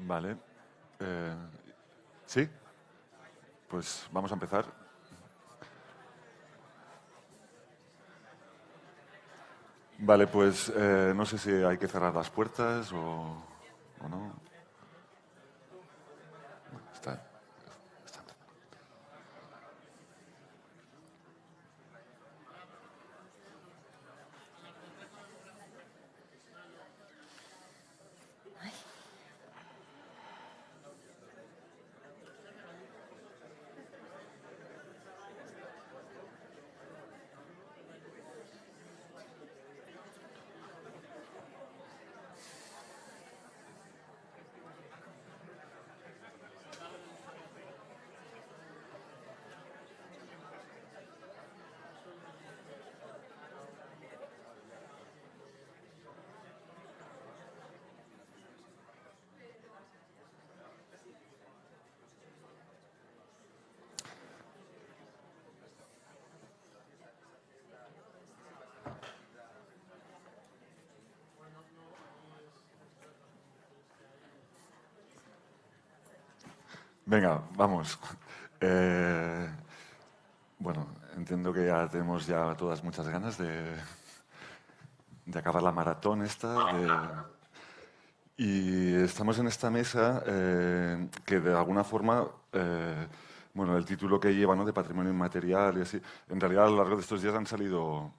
Vale. Eh, ¿Sí? Pues vamos a empezar. Vale, pues eh, no sé si hay que cerrar las puertas o, o no. Está. Venga, vamos. Eh, bueno, entiendo que ya tenemos ya todas muchas ganas de, de acabar la maratón esta. y estamos en esta mesa eh, que de alguna forma, eh, bueno, el título que lleva ¿no? de patrimonio inmaterial y así, en realidad a lo largo de estos días han salido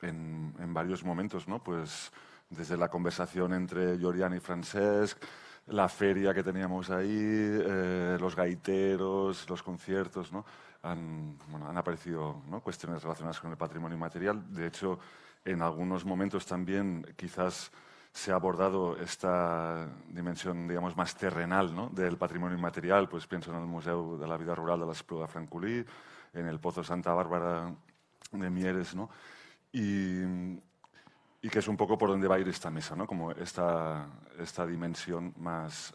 en, en varios momentos, ¿no? Pues desde la conversación entre Jorian y Francesc, la feria que teníamos ahí, eh, los gaiteros, los conciertos, ¿no? han, bueno, han aparecido ¿no? cuestiones relacionadas con el patrimonio inmaterial. De hecho, en algunos momentos también quizás se ha abordado esta dimensión, digamos, más terrenal ¿no? del patrimonio inmaterial. Pues pienso en el Museo de la Vida Rural de la Espluga Francolí, en el Pozo Santa Bárbara de Mieres, ¿no? Y, y que es un poco por donde va a ir esta mesa, ¿no? como esta, esta dimensión más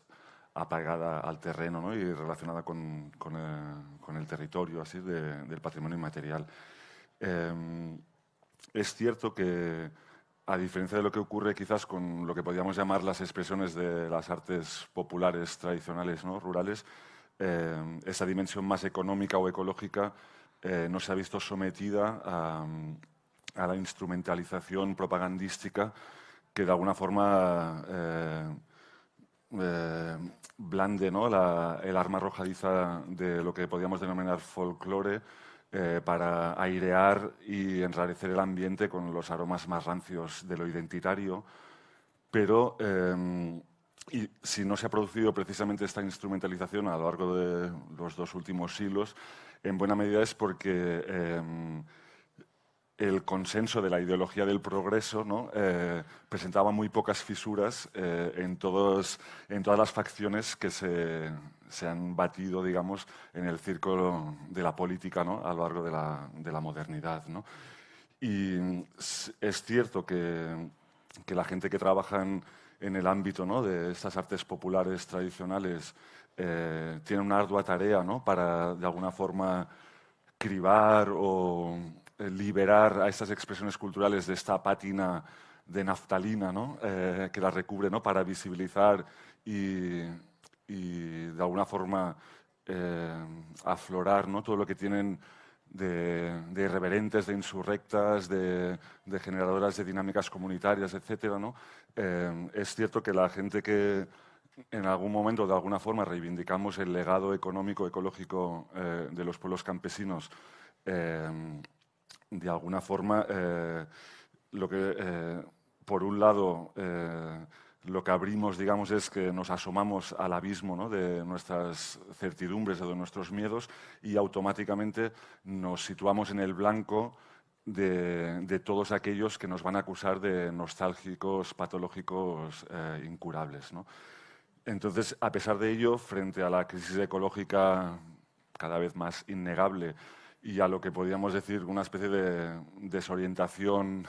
apagada al terreno ¿no? y relacionada con, con, el, con el, territorio así de, del patrimonio inmaterial. Eh, es cierto que, a diferencia de lo que ocurre quizás con lo que podríamos llamar las expresiones de las artes populares tradicionales, ¿no? rurales, eh, esa dimensión más económica o ecológica eh, no se ha visto sometida a a la instrumentalización propagandística que de alguna forma eh, eh, blande ¿no? el arma arrojadiza de lo que podríamos denominar folclore eh, para airear y enrarecer el ambiente con los aromas más rancios de lo identitario. Pero y si no se ha producido precisamente esta instrumentalización a lo largo de los dos últimos siglos, en buena medida es porque el consenso de la ideología del progreso ¿no? Eh, presentaba muy pocas fisuras eh, en, todos, en todas las facciones que se, se, han batido digamos, en el círculo de la política ¿no? a lo largo de la, de la modernidad. ¿no? Y es cierto que, que, la gente que trabaja en, en el ámbito de estas artes populares tradicionales eh, tiene una ardua tarea para, de alguna forma, cribar o, liberar a estas expresiones culturales de esta pátina de naftalina ¿no? eh, que las recubre ¿no? para visibilizar y, de alguna forma eh, aflorar ¿no? todo lo que tienen de, irreverentes, de insurrectas, de, generadoras de dinámicas comunitarias, etc. Eh, es cierto que la gente que en algún momento, de alguna forma, reivindicamos el legado económico, ecológico eh, de los pueblos campesinos, eh, de alguna forma, eh, lo que, eh, por un lado, eh, lo que abrimos, digamos, es que nos asomamos al abismo ¿no? de nuestras certidumbres o de nuestros miedos y automáticamente nos situamos en el blanco de, de todos aquellos que nos van a acusar de nostálgicos, patológicos, incurables. ¿no? Entonces, a pesar de ello, frente a la crisis ecológica cada vez más innegable y a lo que podríamos decir una especie de desorientación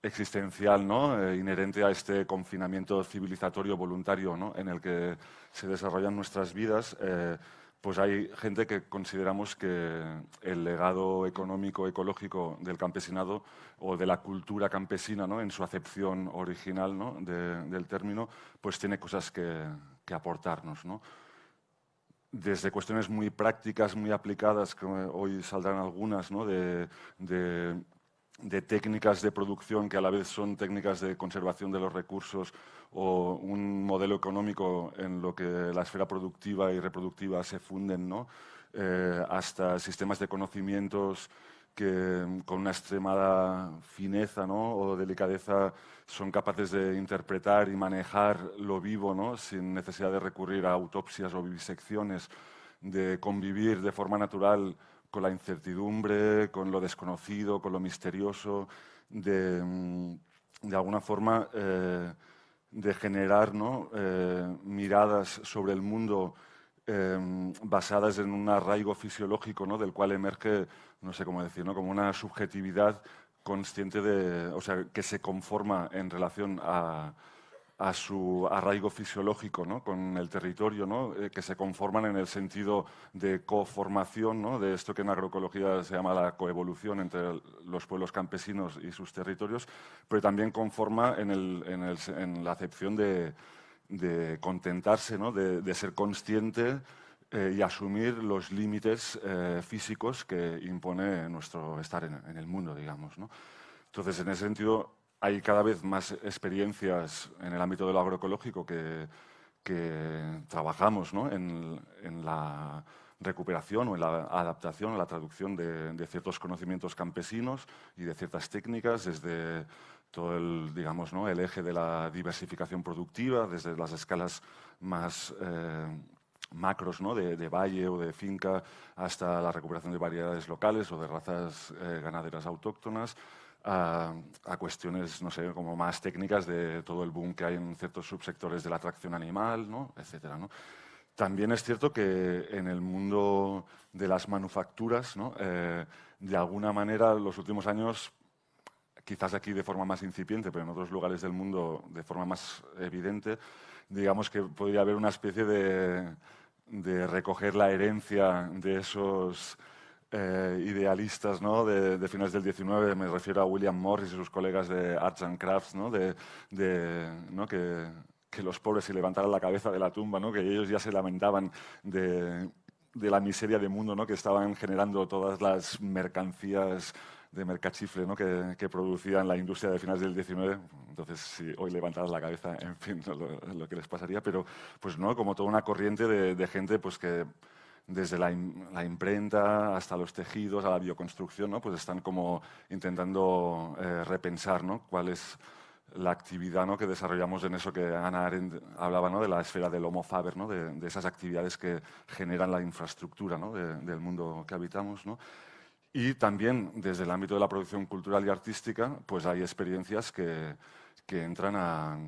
existencial ¿no? Eh, inherente a este confinamiento civilizatorio voluntario ¿no? en el que se desarrollan nuestras vidas, eh, pues hay gente que consideramos que el legado económico, ecológico del campesinado o de la cultura campesina, ¿no? en su acepción original ¿no? del término, pues tiene cosas que, que aportarnos. ¿no? Desde cuestiones muy prácticas, muy aplicadas, que hoy saldrán algunas, ¿no? de, técnicas de producción que a la vez son técnicas de conservación de los recursos o un modelo económico en lo que la esfera productiva y reproductiva se funden. Eh, hasta sistemas de conocimientos que con una extremada fineza ¿no? o delicadeza son capaces de interpretar y manejar lo vivo ¿no? sin necesidad de recurrir a autopsias o vivisecciones, de convivir de forma natural con la incertidumbre, con lo desconocido, con lo misterioso, de, mm, de alguna forma eh, de generar ¿no? eh, miradas sobre el mundo Em, basadas en un arraigo fisiológico ¿no? del cual emerge, no sé cómo decir, como una subjetividad consciente de, o sea, que se conforma en relación a, a su arraigo fisiológico ¿no? con el territorio, ¿no? Eh, que se conforman en el sentido de coformación, ¿no? de esto que en agroecología se llama la coevolución entre los pueblos campesinos y sus territorios, pero también conforma en, el, en la acepción de, de contentarse, ¿no? de, ser consciente eh, y asumir los límites eh, físicos que impone nuestro estar en, el mundo, digamos. ¿no? Entonces, en ese sentido, hay cada vez más experiencias en el ámbito de lo agroecológico que, que trabajamos ¿no? en, en, la recuperación o en la adaptación, o la traducción de, de, ciertos conocimientos campesinos y de ciertas técnicas, desde todo el, digamos, ¿no? el eje de la diversificación productiva, desde las escalas más eh, macros ¿no? de, valle o de finca hasta la recuperación de variedades locales o de razas eh, ganaderas autóctonas, a, cuestiones, no sé, como más técnicas de todo el boom que hay en ciertos subsectores de la tracción animal, ¿no? etcétera, ¿no? También es cierto que en el mundo de las manufacturas, ¿no? Eh, de alguna manera, los últimos años quizás aquí de forma más incipiente, pero en otros lugares del mundo de forma más evidente, digamos que podría haber una especie de, de recoger la herencia de esos eh, idealistas ¿no? de, de, finales del 19, me refiero a William Morris y sus colegas de Arts and Crafts, ¿no? De, de, ¿no? Que, que, los pobres se levantaran la cabeza de la tumba, que ellos ya se lamentaban de, de la miseria del mundo, que estaban generando todas las mercancías de mercachifle ¿no? que, que, producían la industria de finales del 19. Entonces, si hoy levantaras la cabeza, en fin, lo, lo, que les pasaría. Pero, pues no, como toda una corriente de, gente pues, que desde la, imprenta hasta los tejidos, a la bioconstrucción, ¿no? pues están como intentando eh, repensar ¿no? cuál es la actividad ¿no? que desarrollamos en eso que Ana Arendt hablaba, ¿no? de la esfera del homo faber, ¿no? de, esas actividades que generan la infraestructura ¿no? de, del mundo que habitamos. Y también desde el ámbito de la producción cultural y artística, pues hay experiencias que, que entran a,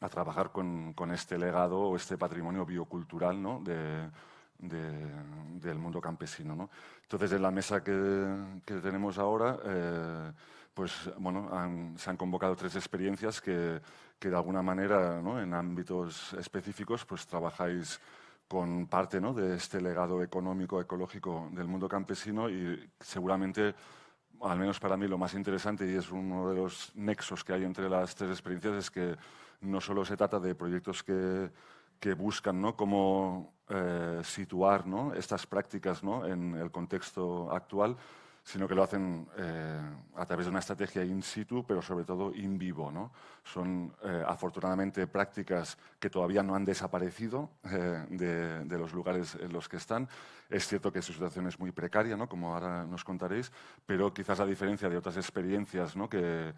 a trabajar con, con, este legado o este patrimonio biocultural ¿no? de, de, del mundo campesino. ¿no? Entonces, en la mesa que, que tenemos ahora, eh, pues, bueno, han, se han convocado tres experiencias que, que de alguna manera, ¿no? en ámbitos específicos, pues trabajáis con parte ¿no? de este legado económico, ecológico del mundo campesino y seguramente, al menos para mí, lo más interesante y es uno de los nexos que hay entre las tres experiencias es que no solo se trata de proyectos que, que buscan ¿no? cómo eh, situar ¿no? estas prácticas ¿no? en el contexto actual, sino que lo hacen eh, a través de una estrategia in situ, pero sobre todo in vivo. ¿no? Son eh, afortunadamente prácticas que todavía no han desaparecido eh, de, de, los lugares en los que están. Es cierto que su situación es muy precaria, ¿no? como ahora nos contaréis, pero quizás a diferencia de otras experiencias ¿no? que,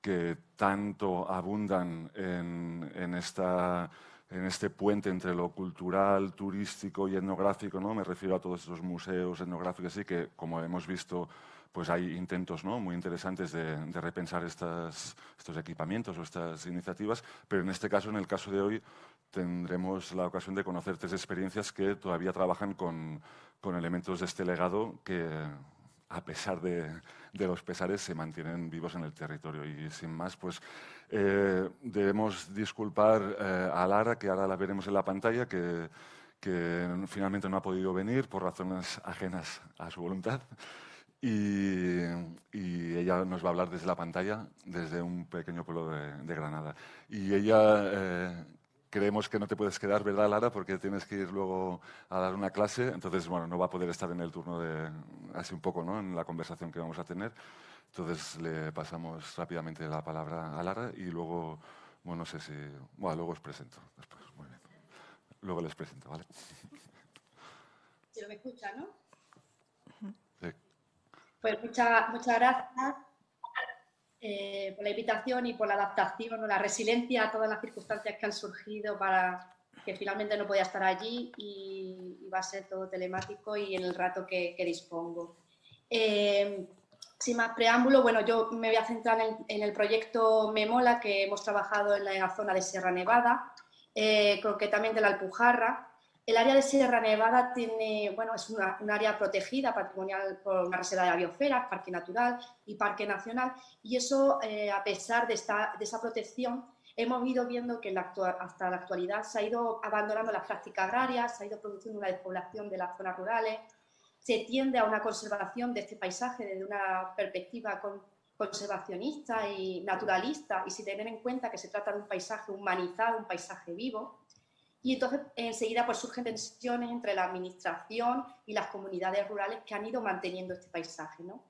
que tanto abundan en, en esta en este puente entre lo cultural, turístico y etnográfico, ¿no? me refiero a todos estos museos etnográficos, y que, como hemos visto, pues hay intentos ¿no? muy interesantes de, de repensar estas, estos equipamientos o estas iniciativas, pero en este caso, en el caso de hoy, tendremos la ocasión de conocer tres experiencias que todavía trabajan con, con elementos de este legado que, a pesar de, de, los pesares, se mantienen vivos en el territorio. Y sin más, pues eh, debemos disculpar eh, a Lara, que ahora la veremos en la pantalla, que, finalmente no ha podido venir por razones ajenas a su voluntad. Y, ella nos va a hablar desde la pantalla, desde un pequeño pueblo de, de Granada. Y ella eh, creemos que no te puedes quedar, ¿verdad, Lara? Porque tienes que ir luego a dar una clase, entonces, bueno, no va a poder estar en el turno de, así un poco, ¿no? En la conversación que vamos a tener. Entonces le pasamos rápidamente la palabra a Lara y luego, bueno, no sé si, bueno, luego os presento después, muy bien. Luego les presento, ¿vale? Si lo me escucha, ¿no? Sí. Pues muchas, muchas gracias eh, por la invitación y por la adaptación o la resiliencia a todas las circunstancias que han surgido para que finalmente no podía estar allí y, va a ser todo telemático y en el rato que, dispongo. Eh, sin más preámbulo, bueno, yo me voy a centrar en, el proyecto Memola que hemos trabajado en la, zona de Sierra Nevada, eh, concretamente la Alpujarra, el área de Sierra Nevada tiene, bueno, es un área protegida patrimonial por una reserva de la biosfera, parque natural y parque nacional, y eso, eh, a pesar de, esta, de, esa protección, hemos ido viendo que hasta la actualidad se ha ido abandonando las prácticas agrarias, se ha ido produciendo una despoblación de las zonas rurales, se tiende a una conservación de este paisaje desde una perspectiva conservacionista y naturalista, y sin tener en cuenta que se trata de un paisaje humanizado, un paisaje vivo, y entonces enseguida pues, surgen tensiones entre la administración y las comunidades rurales que han ido manteniendo este paisaje, ¿no?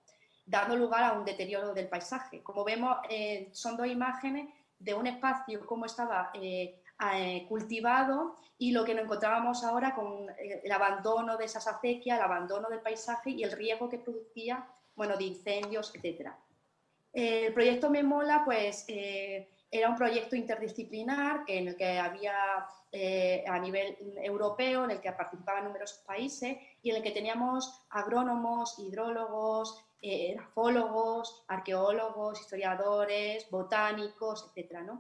dando lugar a un deterioro del paisaje. Como vemos, eh, son dos imágenes de un espacio como estaba eh, eh, cultivado y lo que nos encontrábamos ahora con el abandono de esas acequias, el abandono del paisaje y el riesgo que producía bueno, de incendios, etc. El proyecto Memola pues, era un proyecto interdisciplinar en el que había eh, a nivel europeo, en el que participaban numerosos países y en el que teníamos agrónomos, hidrólogos, eh, grafólogos, arqueólogos, historiadores, botánicos, etc.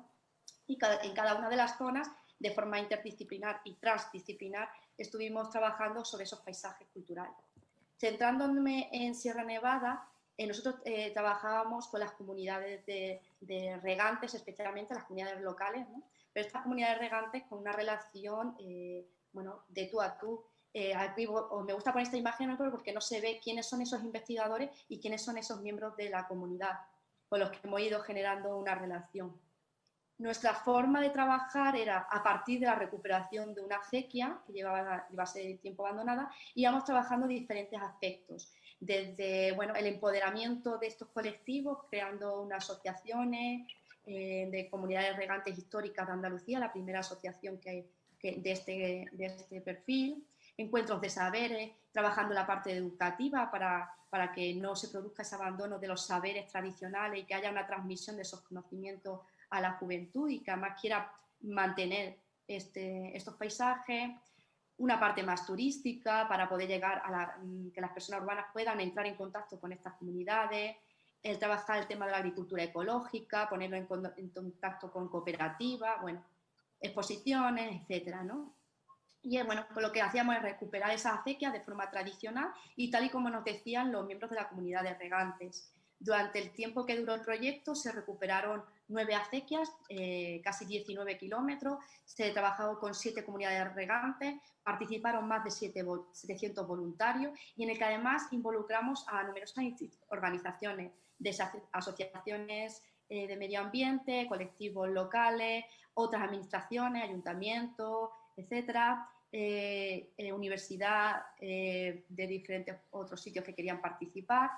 Y en cada una de las zonas, de forma interdisciplinar y transdisciplinar, estuvimos trabajando sobre esos paisajes culturales. Centrándome en Sierra Nevada, eh, nosotros trabajábamos con las comunidades de, de, regantes, especialmente las comunidades locales, ¿no? pero estas comunidades regantes con una relación, eh, bueno, de tú a tú. Eh, me gusta poner esta imagen porque no se ve quiénes son esos investigadores y quiénes son esos miembros de la comunidad con los que hemos ido generando una relación. Nuestra forma de trabajar era a partir de la recuperación de una acequia que llevaba, ser tiempo abandonada, íbamos trabajando diferentes aspectos, desde bueno, el empoderamiento de estos colectivos, creando unas asociaciones, eh, de comunidades regantes históricas de Andalucía, la primera asociación que, de, este, de este perfil, encuentros de saberes, trabajando la parte educativa para, para que no se produzca ese abandono de los saberes tradicionales y que haya una transmisión de esos conocimientos a la juventud y que además quiera mantener este, estos paisajes, una parte más turística para poder llegar a que las personas urbanas puedan entrar en contacto con estas comunidades, el trabajar el tema de la agricultura ecológica, ponerlo en, contacto con cooperativas, bueno, exposiciones, etcétera, ¿no? Y bueno, pues lo que hacíamos es recuperar esas acequias de forma tradicional y tal y como nos decían los miembros de la comunidad de regantes. Durante el tiempo que duró el proyecto se recuperaron nueve acequias, eh, casi 19 kilómetros, se trabajó con siete comunidades regantes, participaron más de 700 voluntarios y en el que además involucramos a numerosas organizaciones, de asociaciones eh, de medio ambiente, colectivos locales, otras administraciones, ayuntamientos, etcétera, eh, eh, universidad de diferentes otros sitios que querían participar.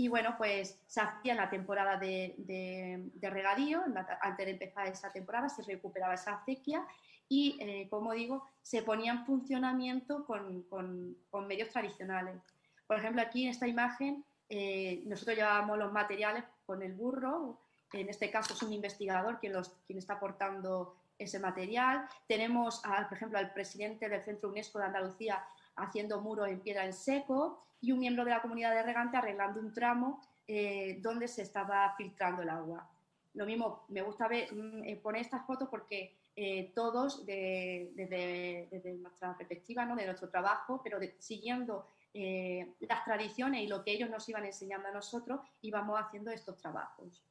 Y bueno, pues se hacía en la temporada de, regadío, antes de empezar esa temporada se recuperaba esa acequia y, como digo, se ponía en funcionamiento con, medios tradicionales. Por ejemplo, aquí en esta imagen eh, nosotros llevábamos los materiales con el burro, en este caso es un investigador quien está aportando ese material. Tenemos, por ejemplo, al presidente del Centro UNESCO de Andalucía haciendo muros en piedra en seco y un miembro de la comunidad de regante arreglando un tramo eh, donde se estaba filtrando el agua. Lo mismo, me gusta ver, mm, eh, poner estas fotos porque todos, desde, nuestra perspectiva, ¿no? de nuestro trabajo, pero siguiendo eh, las tradiciones y lo que ellos nos iban enseñando a nosotros, íbamos haciendo estos trabajos.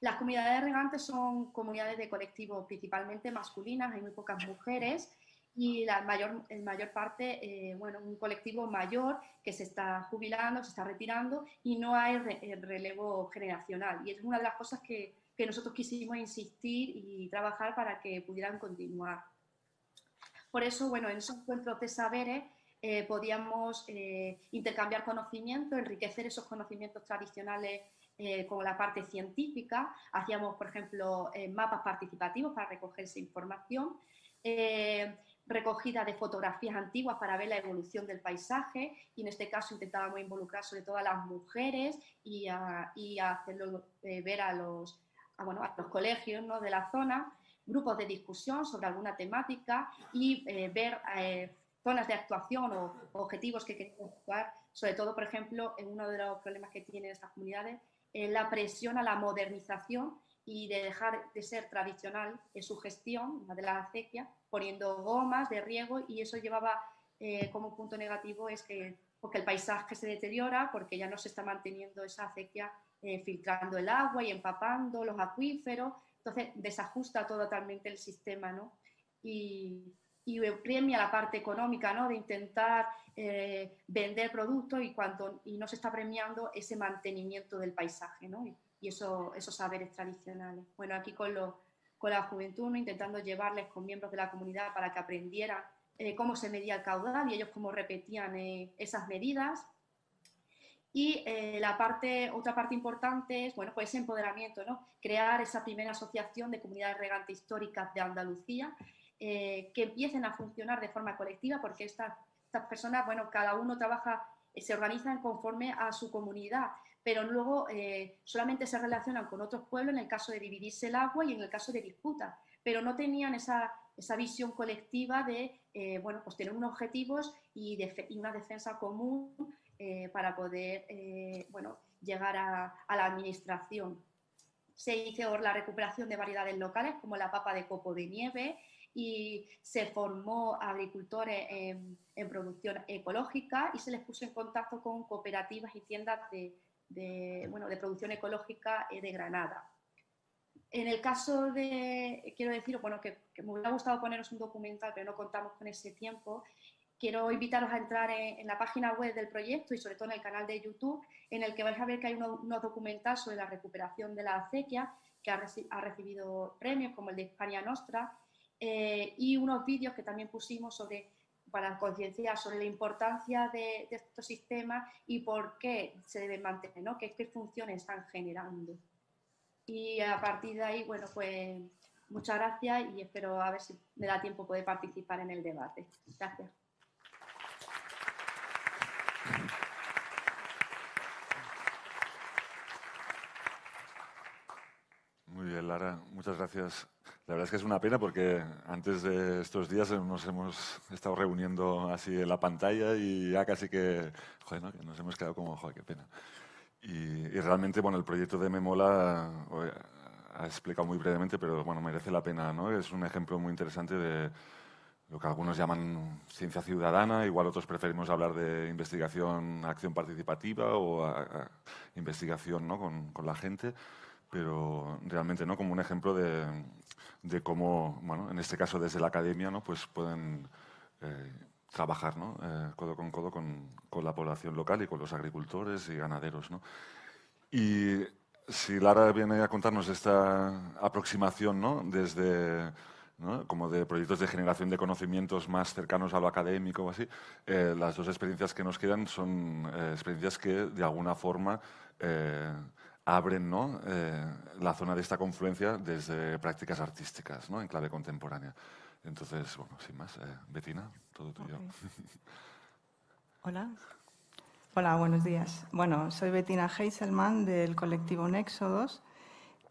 Las comunidades regantes son comunidades de colectivos principalmente masculinas, hay muy pocas mujeres y la mayor, en mayor parte, eh, bueno, un colectivo mayor que se está jubilando, se está retirando y no hay eh, relevo generacional. Y es una de las cosas que, que nosotros quisimos insistir y trabajar para que pudieran continuar. Por eso, bueno, en esos encuentros de saberes eh, podíamos eh, intercambiar conocimientos, enriquecer esos conocimientos tradicionales eh, con la parte científica. Hacíamos, por ejemplo, mapas participativos para recoger esa información, recogida de fotografías antiguas para ver la evolución del paisaje y en este caso intentábamos involucrar sobre todo a las mujeres y, hacerlo ver a los, bueno, a los colegios ¿no? de la zona grupos de discusión sobre alguna temática y eh, ver eh, zonas de actuación o, objetivos que queremos actuar, sobre todo, por ejemplo, en uno de los problemas que tienen estas comunidades, es la presión a la modernización y de dejar de ser tradicional en su gestión, de la acequia, poniendo gomas de riego y eso llevaba eh, como punto negativo es que porque el paisaje se deteriora, porque ya no se está manteniendo esa acequia filtrando el agua y empapando los acuíferos, entonces desajusta totalmente el sistema, ¿no? Y, premia la parte económica, ¿no? De intentar eh, vender productos y, cuando, y no se está premiando ese mantenimiento del paisaje, ¿no? Y, eso, esos saberes tradicionales. Bueno, aquí con, la juventud, intentando llevarles con miembros de la comunidad para que aprendieran eh, cómo se medía el caudal y ellos cómo repetían eh, esas medidas y eh, la otra parte importante es, bueno, pues ese empoderamiento, ¿no? Crear esa primera asociación de comunidades regantes históricas de Andalucía que empiecen a funcionar de forma colectiva porque estas, estas personas, bueno, cada uno trabaja, se organizan conforme a su comunidad, pero luego solamente se relacionan con otros pueblos en el caso de dividirse el agua y en el caso de disputas, pero no tenían esa, esa visión colectiva de, bueno, pues tener unos objetivos y, una defensa común eh, para poder eh, bueno, llegar a, la administración. Se hizo la recuperación de variedades locales como la papa de copo de nieve y se formó agricultores en, producción ecológica y se les puso en contacto con cooperativas y tiendas de, bueno, de producción ecológica eh, de Granada. En el caso de, quiero decir, bueno, que, que, me hubiera gustado poneros un documental, pero no contamos con ese tiempo, quiero invitaros a entrar en, la página web del proyecto y sobre todo en el canal de YouTube, en el que vais a ver que hay unos, documentales sobre la recuperación de la acequia, que ha, recibido premios como el de España Nostra, eh, y unos vídeos que también pusimos sobre para concienciar sobre la importancia de, estos sistemas y por qué se deben mantener, ¿no? qué, qué funciones están generando. Y a partir de ahí, bueno, pues muchas gracias y espero a ver si me da tiempo poder participar en el debate. Gracias. Muy bien, Lara, muchas gracias. La verdad es que es una pena porque antes de estos días nos hemos estado reuniendo así en la pantalla y ya casi que, joder, ¿no? nos hemos quedado como, joder, qué pena. Y, realmente, bueno, el proyecto de Memola ha explicado muy brevemente, pero bueno, merece la pena, ¿no? Es un ejemplo muy interesante de lo que algunos llaman ciencia ciudadana, igual otros preferimos hablar de investigación, acción participativa o investigación ¿no? con, con, la gente, pero realmente ¿no? como un ejemplo de, de, cómo, bueno, en este caso desde la academia, ¿no? pues pueden eh, trabajar ¿no? Eh, codo con codo con, con, la población local y con los agricultores y ganaderos. ¿no? Y si Lara viene a contarnos esta aproximación ¿no? desde como de proyectos de generación de conocimientos más cercanos a lo académico o así, eh, las dos experiencias que nos quedan son eh, experiencias que de alguna forma abren ¿no? la zona de esta confluencia desde prácticas artísticas ¿no? en clave contemporánea. Entonces, bueno, sin más, Betina, todo tuyo. Hola. Hola, buenos días. Bueno, soy Betina Heiselman del colectivo Nexodos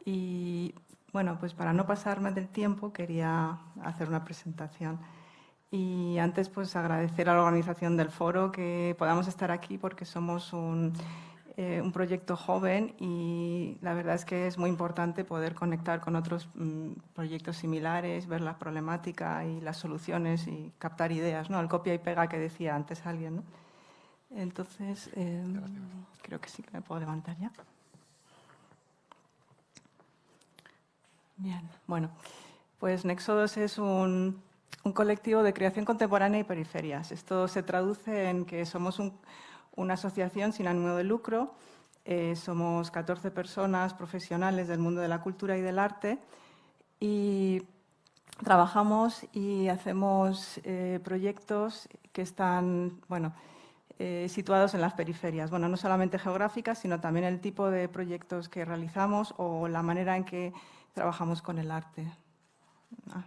y bueno, pues para no pasarme del tiempo quería hacer una presentación. Y antes pues agradecer a la organización del foro que podamos estar aquí porque somos un, eh, proyecto joven y la verdad es que es muy importante poder conectar con otros mm, proyectos similares, ver la problemática y las soluciones y captar ideas, ¿no? El copia y pega que decía antes alguien, ¿no? Entonces, em, creo que sí que me puedo levantar ya. Bien, bueno, pues Nexodos es un, colectivo de creación contemporánea y periferias. Esto se traduce en que somos una asociación sin ánimo de lucro Eh, somos 14 personas profesionales del mundo de la cultura y del arte y trabajamos y hacemos eh, proyectos que están bueno, eh, situados en las periferias. Bueno, no solamente geográficas, sino también el tipo de proyectos que realizamos o la manera en que trabajamos con el arte. Ah.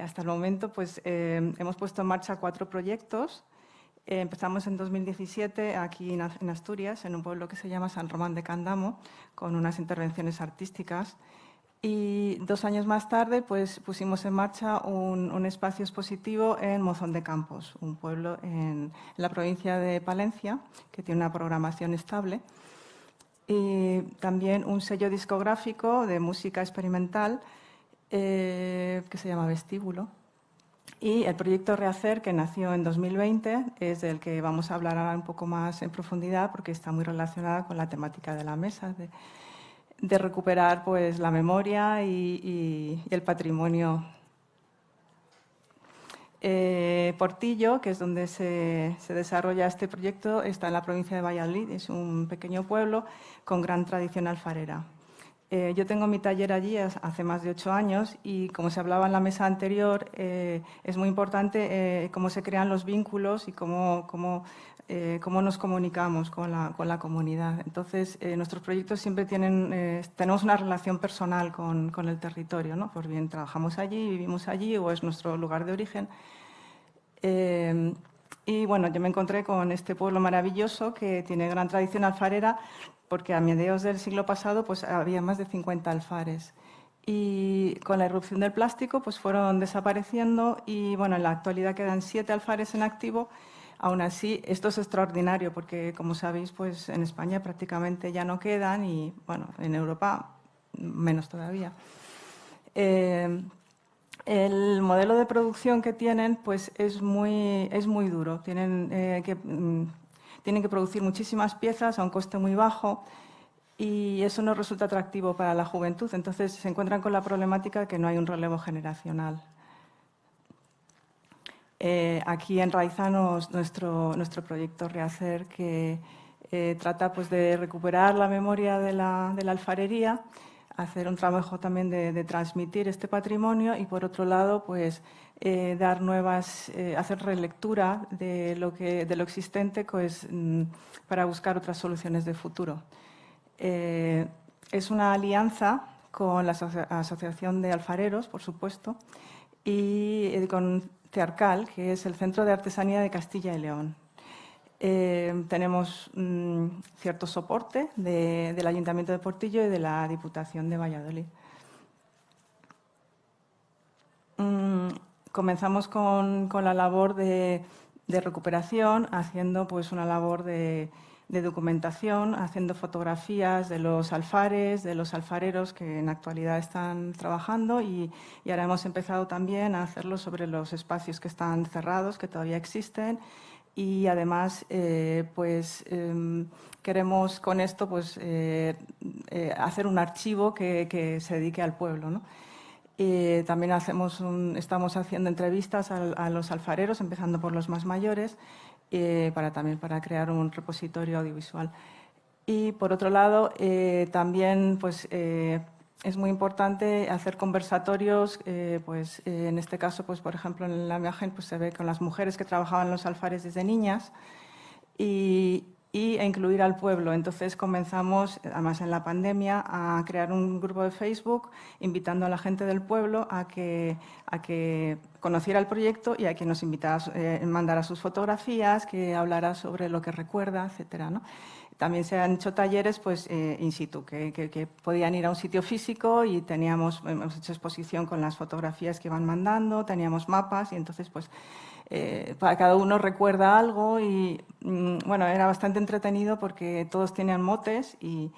Hasta el momento pues, hemos puesto en marcha cuatro proyectos. Empezamos en 2017 aquí en Asturias, en un pueblo que se llama San Román de Candamo, con unas intervenciones artísticas. Y dos años más tarde pues, pusimos en marcha un, espacio expositivo en Mozón de Campos, un pueblo en la provincia de Palencia que tiene una programación estable. Y también un sello discográfico de música experimental eh, que se llama Vestíbulo. Y el proyecto Rehacer, que nació en 2020, es del que vamos a hablar ahora un poco más en profundidad porque está muy relacionada con la temática de la mesa. De, recuperar pues, la memoria y, el patrimonio. Eh, Portillo, que es donde se, desarrolla este proyecto, está en la provincia de Valladolid, es un pequeño pueblo con gran tradición alfarera. Eh, yo tengo mi taller allí hace más de ocho años y, como se hablaba en la mesa anterior, eh, es muy importante cómo se crean los vínculos y cómo, cómo eh, cómo nos comunicamos con la, con la comunidad. Entonces, eh, nuestros proyectos siempre tienen, eh, tenemos una relación personal con, con, el territorio, ¿no? Por bien trabajamos allí, vivimos allí o es nuestro lugar de origen. Y bueno, yo me encontré con este pueblo maravilloso que tiene gran tradición alfarera porque a mediados del siglo pasado pues, había más de 50 alfares y con la irrupción del plástico pues fueron desapareciendo y bueno, en la actualidad quedan siete alfares en activo Aún así, esto es extraordinario porque, como sabéis, pues en España prácticamente ya no quedan y, bueno, en Europa menos todavía. Eh, el modelo de producción que tienen pues es muy, es muy duro. Tienen, eh, que, mm, tienen que producir muchísimas piezas a un coste muy bajo y eso no resulta atractivo para la juventud. Entonces se encuentran con la problemática que no hay un relevo generacional. Eh, aquí enraizamos nuestro, nuestro proyecto Rehacer, que eh, trata pues, de recuperar la memoria de la, de la alfarería, hacer un trabajo también de, transmitir este patrimonio y, por otro lado, pues, eh, dar nuevas, hacer relectura de lo, que, de lo existente pues, mm, para buscar otras soluciones de futuro. es una alianza con la Asociación de Alfareros, por supuesto, y con Tearcal, que es el Centro de Artesanía de Castilla y León. Eh, tenemos mm, cierto soporte del Ayuntamiento de Portillo y de la Diputación de Valladolid. Mm, comenzamos con, la labor de, recuperación, haciendo pues, una labor de, documentación, haciendo fotografías de los alfares, de los alfareros que en actualidad están trabajando y, ahora hemos empezado también a hacerlo sobre los espacios que están cerrados, que todavía existen y además eh, pues, em, queremos con esto pues, eh, eh, hacer un archivo que, se dedique al pueblo. también hacemos estamos haciendo entrevistas a, los alfareros, empezando por los más mayores, para, también para crear un repositorio audiovisual. Y por otro lado, también pues, es muy importante hacer conversatorios, pues, en este caso, pues, por ejemplo, en la imagen pues, se ve con las mujeres que trabajaban en los alfares desde niñas y, y e incluir al pueblo. Entonces comenzamos, además en la pandemia, a crear un grupo de Facebook invitando a la gente del pueblo a que, a que conociera el proyecto y a que nos invitara, eh, mandara sus fotografías, que hablara sobre lo que recuerda, etcétera. ¿no? También se han hecho talleres pues, eh, in situ, que, podían ir a un sitio físico y teníamos, hemos hecho exposición con las fotografías que iban mandando, teníamos mapas y entonces pues eh, para cada uno recuerda algo y mm, bueno, era bastante entretenido porque todos tenían motes y,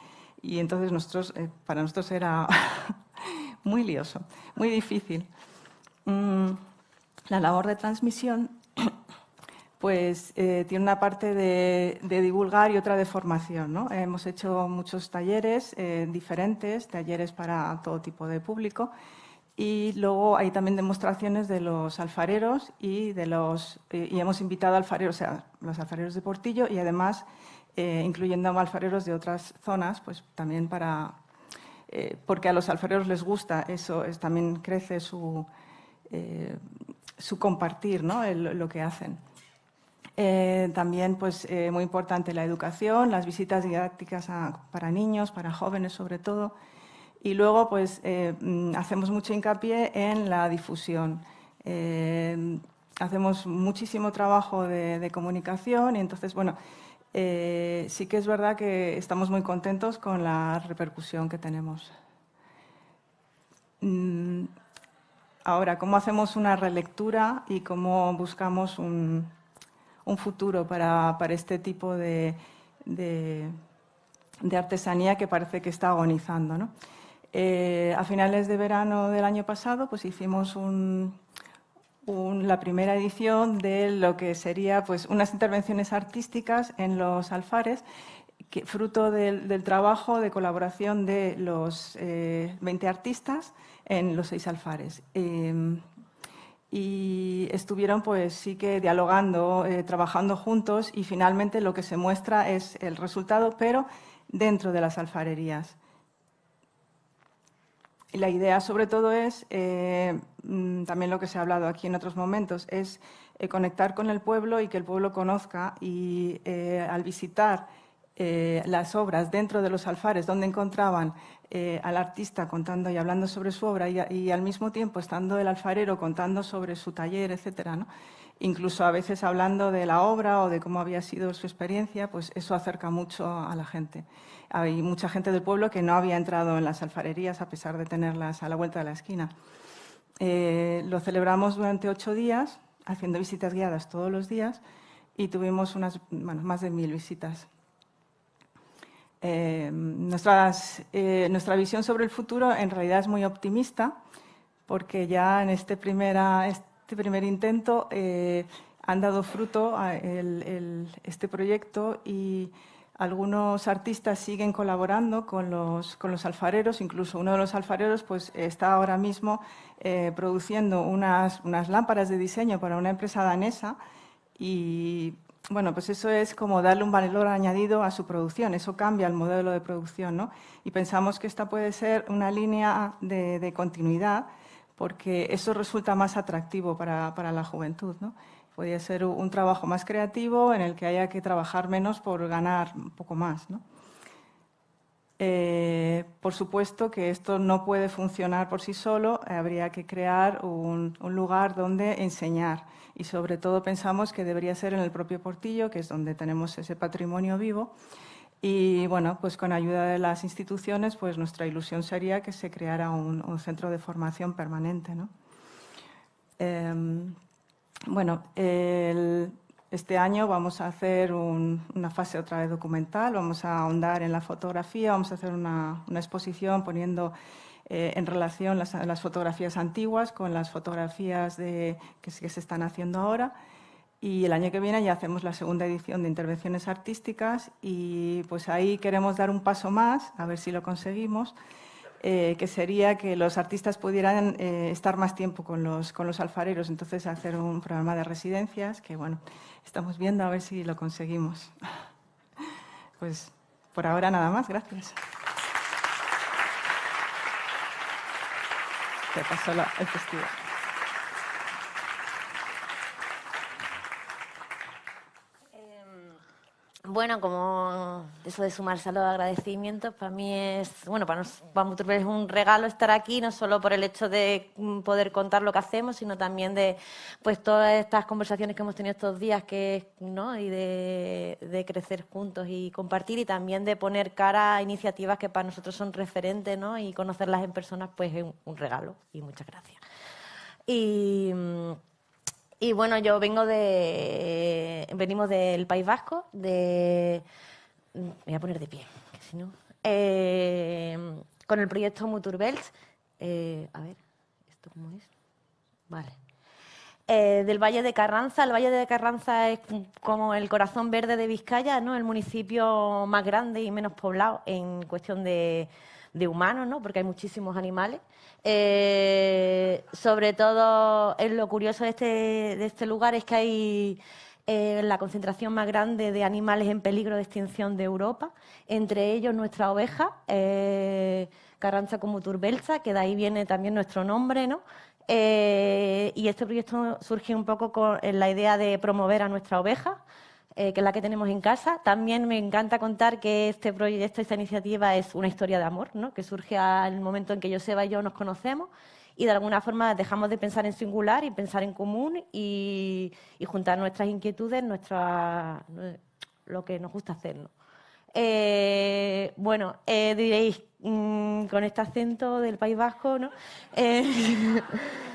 entonces nosotros, eh, para nosotros era muy lioso, muy difícil. Mm, la labor de transmisión pues eh, tiene una parte de, divulgar y otra de formación. ¿no? Hemos hecho muchos talleres diferentes, talleres para todo tipo de público y luego hay también demostraciones de los alfareros y, de los, y hemos invitado alfareros, o sea, los alfareros de Portillo y además incluyendo alfareros de otras zonas, pues también para, porque a los alfareros les gusta, eso es, también crece su, su compartir, ¿no? lo que hacen. Eh, también, pues, eh, muy importante la educación, las visitas didácticas para niños, para jóvenes sobre todo. Y luego, pues, eh, mm, hacemos mucho hincapié en la difusión. hacemos muchísimo trabajo de, comunicación y entonces, bueno, sí que es verdad que estamos muy contentos con la repercusión que tenemos. Mm, ahora, ¿cómo hacemos una relectura y cómo buscamos un, un futuro para, este tipo de, artesanía que parece que está agonizando. Eh, a finales de verano del año pasado pues hicimos la primera edición de lo que sería pues, unas intervenciones artísticas en los alfares, fruto del, trabajo de colaboración de los 20 eh, artistas en los seis alfares. Eh, y estuvieron pues sí que dialogando, eh, trabajando juntos y finalmente lo que se muestra es el resultado, pero dentro de las alfarerías. la idea sobre todo es, eh, mm, también lo que se ha hablado aquí en otros momentos, es eh, conectar con el pueblo y que el pueblo conozca y al visitar las obras dentro de los alfares donde encontraban eh, al artista contando y hablando sobre su obra y, al mismo tiempo estando el alfarero contando sobre su taller, etcétera, incluso a veces hablando de la obra o de cómo había sido su experiencia, pues eso acerca mucho a la gente. Hay mucha gente del pueblo que no había entrado en las alfarerías a pesar de tenerlas a la vuelta de la esquina. Eh, lo celebramos durante ocho días, haciendo visitas guiadas todos los días y tuvimos unas, más de mil visitas. Eh, eh, nuestra visión sobre el futuro en realidad es muy optimista porque ya en este, primera, este primer intento eh, han dado fruto a este proyecto y algunos artistas siguen colaborando con los, con los, alfareros, incluso uno de los alfareros pues, está ahora mismo produciendo unas, unas lámparas de diseño para una empresa danesa y bueno, pues eso es como darle un valor añadido a su producción, eso cambia el modelo de producción, ¿no? Y pensamos que esta puede ser una línea de, continuidad porque eso resulta más atractivo para, la juventud, ¿no? Podría ser un trabajo más creativo en el que haya que trabajar menos por ganar un poco más, ¿no? Eh, por supuesto que esto no puede funcionar por sí solo, habría que crear un, lugar donde enseñar y sobre todo pensamos que debería ser en el propio Portillo, que es donde tenemos ese patrimonio vivo y bueno, pues con ayuda de las instituciones, pues nuestra ilusión sería que se creara un, centro de formación permanente. ¿no? Em, bueno, el, este año vamos a hacer una fase otra vez documental, vamos a ahondar en la fotografía, vamos a hacer una, exposición poniendo eh, en relación las, fotografías antiguas con las fotografías de, que, que se están haciendo ahora. Y el año que viene ya hacemos la segunda edición de intervenciones artísticas y pues ahí queremos dar un paso más, a ver si lo conseguimos, eh, que sería que los artistas pudieran eh, estar más tiempo con los, con los alfareros, entonces hacer un programa de residencias, que bueno, estamos viendo a ver si lo conseguimos. Pues por ahora nada más, gracias. Te paso el festival. Bueno, como eso de sumarse a los agradecimientos, para mí es, bueno, para nosotros es un regalo estar aquí, no solo por el hecho de mm, poder contar lo que hacemos, sino también de pues todas estas conversaciones que hemos tenido estos días, que, ¿no? y de, crecer juntos y compartir, y también de poner cara a iniciativas que para nosotros son referentes, ¿no? y conocerlas en personas, pues es un regalo. Y muchas gracias. Y mm, y bueno, yo vengo de. Venimos del País Vasco, de. Me voy a poner de pie, que si no. Eh, con el proyecto Muturbelt. Eh, a ver, ¿esto cómo es? Vale. Eh, del Valle de Carranza. El Valle de Carranza es como el corazón verde de Vizcaya, ¿no? El municipio más grande y menos poblado en cuestión de, de humanos, ¿no? Porque hay muchísimos animales. Eh, sobre todo, lo curioso de este, de este lugar es que hay eh, la concentración más grande de animales en peligro de extinción de Europa, entre ellos nuestra oveja, eh, Carranza como turbelsa, que de ahí viene también nuestro nombre, ¿no? Eh, y este proyecto surge un poco con la idea de promover a nuestra oveja, que es la que tenemos en casa. También me encanta contar que este proyecto, esta iniciativa es una historia de amor, ¿no? que surge al momento en que Joseba y yo nos conocemos y de alguna forma dejamos de pensar en singular y pensar en común y, juntar nuestras inquietudes, nuestra, lo que nos gusta hacer. Eh, bueno, eh, diréis, mm, con este acento del País Vasco, ¿no?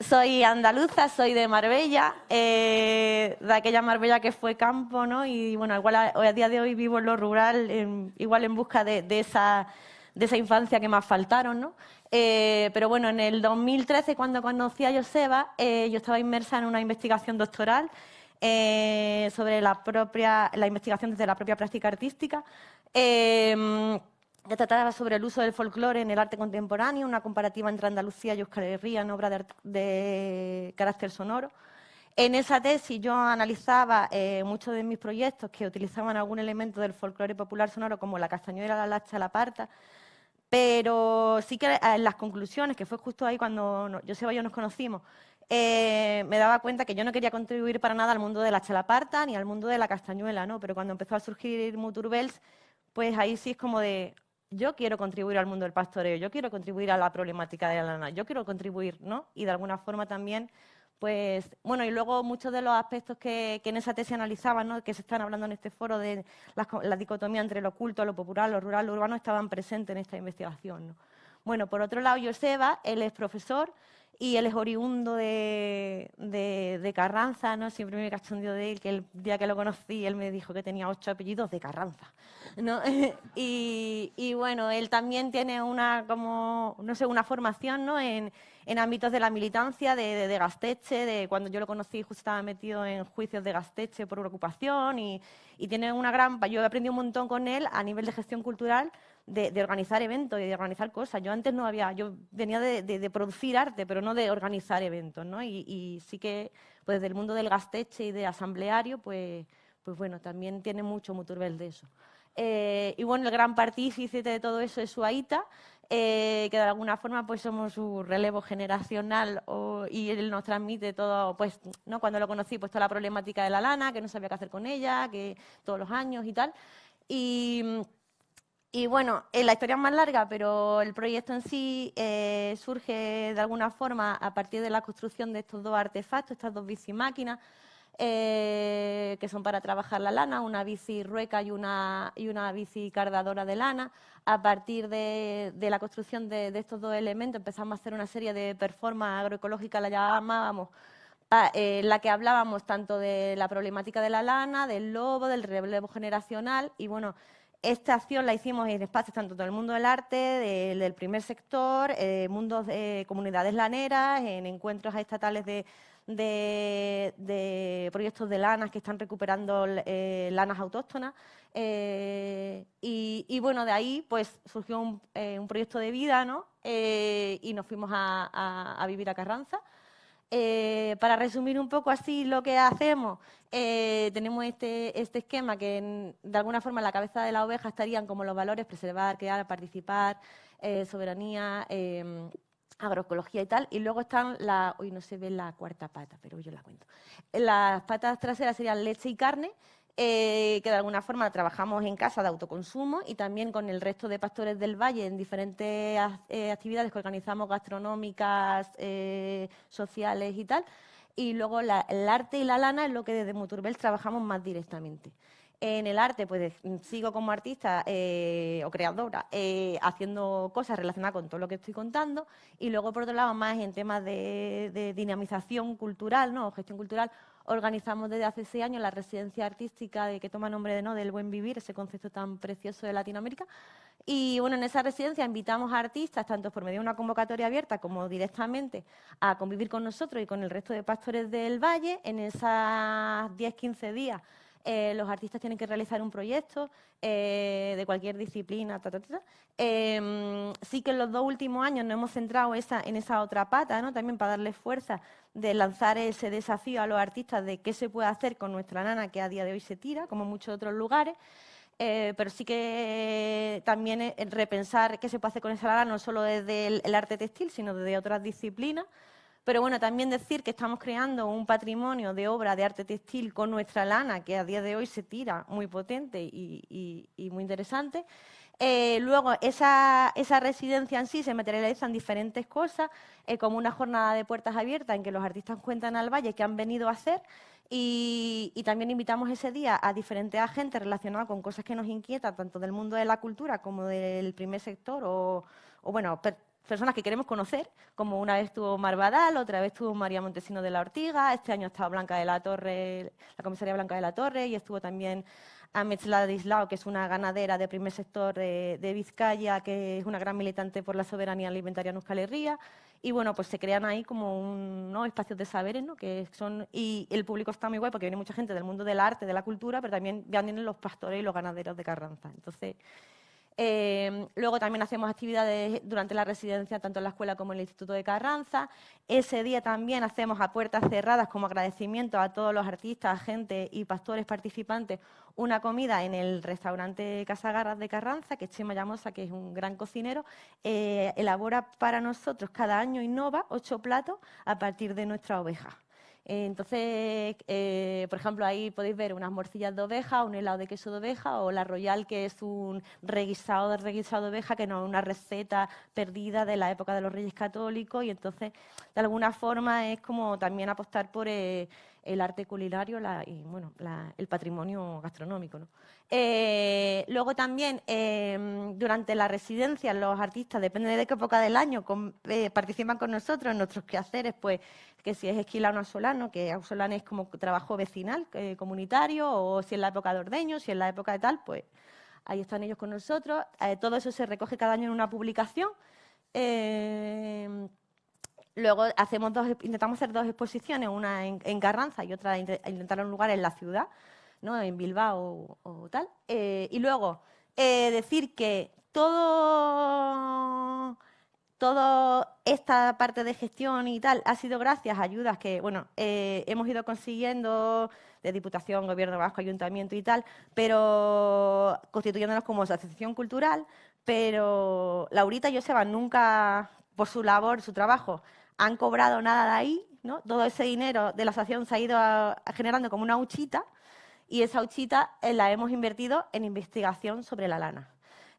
Eh, soy andaluza, soy de Marbella, de aquella Marbella que fue campo, ¿no? Y bueno, igual a, día de hoy vivo en lo rural, igual en busca de, de, esa, de esa infancia que más faltaron, ¿no? Eh, pero bueno, en el 2013, cuando conocí a Joseba, eh, yo estaba inmersa en una investigación doctoral eh, sobre la, propia, la investigación desde la propia práctica artística, que trataba sobre el uso del folclore en el arte contemporáneo, una comparativa entre Andalucía y Euskal Herria en obra de, carácter sonoro. En esa tesis yo analizaba muchos de mis proyectos que utilizaban algún elemento del folclore popular sonoro, como la castañuela, la lacha, la parta, pero sí que en las conclusiones, que fue justo ahí cuando yo y yo nos conocimos, eh, me daba cuenta que yo no quería contribuir para nada al mundo de la chalaparta ni al mundo de la castañuela, ¿no? Pero cuando empezó a surgir Muturbels, pues ahí sí es como de, yo quiero contribuir al mundo del pastoreo, yo quiero contribuir a la problemática de la lana, yo quiero contribuir, ¿no? Y de alguna forma también pues bueno, y luego muchos de los aspectos que, en esa tesis analizaban, ¿no? que se están hablando en este foro de la, dicotomía entre lo oculto, lo popular, lo rural, lo urbano, estaban presentes en esta investigación. Bueno, por otro lado, Joseba, él es profesor y él es oriundo de, de, Carranza, ¿no? Siempre me cachondeo de él, que el día que lo conocí, él me dijo que tenía ocho apellidos de Carranza, ¿no? y, bueno, él también tiene una, como, no sé, una formación, ¿no? En, en ámbitos de la militancia, de, de, Gasteche, de cuando yo lo conocí justo estaba metido en juicios de Gasteche por ocupación y, y tiene una gran... Yo he aprendido un montón con él a nivel de gestión cultural, de, organizar eventos y de organizar cosas. Yo antes no había, yo venía de, producir arte, pero no de organizar eventos, ¿no? Y, sí que, pues desde el mundo del gasteche y de asambleario, pues, pues bueno, también tiene mucho Muturbel de eso. Eh, y bueno, el gran partícipe de todo eso es Suaita, eh, que de alguna forma pues somos su relevo generacional y él nos transmite todo, pues, ¿no? Cuando lo conocí, pues toda la problemática de la lana, que no sabía qué hacer con ella, que todos los años y tal. Y y bueno, eh, la historia es más larga, pero el proyecto en sí eh, surge de alguna forma a partir de la construcción de estos dos artefactos, estas dos bicimáquinas, eh, que son para trabajar la lana, una bici rueca y una, y una bici de lana. A partir de, la construcción de, estos dos elementos empezamos a hacer una serie de performance agroecológica, la llamábamos, en la que hablábamos tanto de la problemática de la lana, del lobo, del relevo generacional y bueno, esta acción la hicimos en espacios tanto del mundo del arte, del, primer sector, eh, mundos de comunidades laneras, en encuentros estatales de, proyectos de lanas que están recuperando eh, lanas autóctonas. Eh, y, bueno, de ahí pues surgió un, proyecto de vida ¿no? y nos fuimos a vivir a Carranza. Eh, para resumir un poco así lo que hacemos, eh, tenemos este, este, esquema que de alguna forma en la cabeza de la oveja estarían como los valores preservar, crear, participar, eh, soberanía, agroecología y tal, y luego están la, hoy no se ve la cuarta pata, pero yo la cuento. Las patas traseras serían leche y carne, eh, que de alguna forma trabajamos en casa de autoconsumo y también con el resto de pastores del valle en diferentes eh, actividades que organizamos gastronómicas, eh, sociales y tal. Y luego el arte y la lana es lo que desde Muturbel trabajamos más directamente. En el arte, pues sigo como artista o creadora haciendo cosas relacionadas con todo lo que estoy contando y luego, por otro lado, más en temas de, de dinamización cultural, ¿no? gestión cultural, organizamos desde hace seis años la residencia artística de, que toma nombre de no del buen vivir, ese concepto tan precioso de Latinoamérica. Y bueno, en esa residencia invitamos a artistas, tanto por medio de una convocatoria abierta como directamente, a convivir con nosotros y con el resto de pastores del Valle. En esas 10-15 días eh, los artistas tienen que realizar un proyecto eh, de cualquier disciplina. Em, sí que en los dos últimos años nos hemos centrado en esa otra pata, ¿no? también para darle fuerza de lanzar ese desafío a los artistas de qué se puede hacer con nuestra lana que a día de hoy se tira, como muchos otros lugares. Eh, pero sí que también repensar qué se puede hacer con esa lana, no solo desde el arte textil, sino desde otras disciplinas. Pero bueno, también decir que estamos creando un patrimonio de obra de arte textil con nuestra lana, que a día de hoy se tira muy potente y, muy interesante. Eh, luego, esa, residencia en sí se materializa en diferentes cosas, eh, como una jornada de puertas abiertas en que los artistas cuentan al valle qué han venido a hacer y, también invitamos ese día a diferentes agentes relacionados con cosas que nos inquietan, tanto del mundo de la cultura como del primer sector o, o bueno, personas que queremos conocer, como una vez estuvo Marvadal, otra vez estuvo María Montesino de la Ortiga, este año ha estado Blanca de la Torre, la comisaria Blanca de la Torre, y estuvo también Ametz Ladislao, que es una ganadera de primer sector de, Vizcaya, que es una gran militante por la soberanía alimentaria en Euskal Herria. Y bueno, pues se crean ahí como un, espacios de saberes, ¿no? Que son, y el público está muy guay porque viene mucha gente del mundo del arte, de la cultura, pero también vienen los pastores y los ganaderos de Carranza. Entonces, Em, luego también hacemos actividades durante la residencia, tanto en la escuela como en el Instituto de Carranza. Ese día también hacemos a puertas cerradas, como agradecimiento a todos los artistas, gente y pastores participantes, una comida en el restaurante Casa Garras de Carranza, que Chema Llamosa, que es un gran cocinero, eh, elabora para nosotros cada año innova ocho platos a partir de nuestra oveja. Entonces, eh, por ejemplo, ahí podéis ver unas morcillas de oveja, un helado de queso de oveja o la Royal, que es un reguisado de reguisado de oveja, que no es una receta perdida de la época de los reyes católicos. Y entonces, de alguna forma, es como también apostar por eh, el arte culinario y bueno, el patrimonio gastronómico. Eh, luego también, em, durante la residencia, los artistas, depende de qué época del año, participan con nosotros en nuestros quehaceres, pues que si es esquilano solano, que Ausolano es como trabajo vecinal, eh, comunitario, o si es la época de ordeño, si es la época de tal, pues ahí están ellos con nosotros. Eh, todo eso se recoge cada año en una publicación. Eh, luego hacemos dos, intentamos hacer dos exposiciones, una en, Carranza y otra intentar un lugar en la ciudad, ¿no? en Bilbao o, tal. y luego decir que todo toda esta parte de gestión y tal ha sido gracias a ayudas que, bueno, eh, hemos ido consiguiendo de Diputación, Gobierno Vasco, Ayuntamiento y tal, pero constituyéndonos como asociación cultural, pero Laurita y Joseba nunca, por su labor, su trabajo, han cobrado nada de ahí, ¿no? Todo ese dinero de la asociación se ha ido generando como una huchita y esa huchita eh, la hemos invertido en investigación sobre la lana.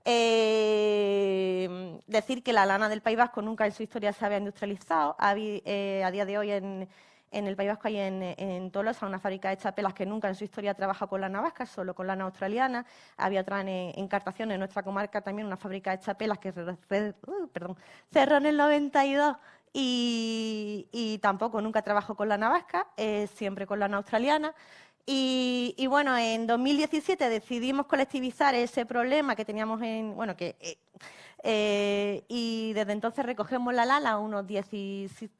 Eh, decir que la lana del País Vasco nunca en su historia se había industrializado. Eh, a día de hoy en, el País Vasco hay en, Tolosa una fábrica de chapelas que nunca en su historia trabaja con lana vasca, solo con lana australiana. Había otra en, Encartación, en nuestra comarca, también una fábrica de chapelas que uh, cerró en el 92 y, y, tampoco nunca trabajó con lana vasca, eh, siempre con lana australiana. Y, bueno, en 2017 decidimos colectivizar ese problema que teníamos en, bueno, que eh, eh, y desde entonces recogemos la lana, unos 10,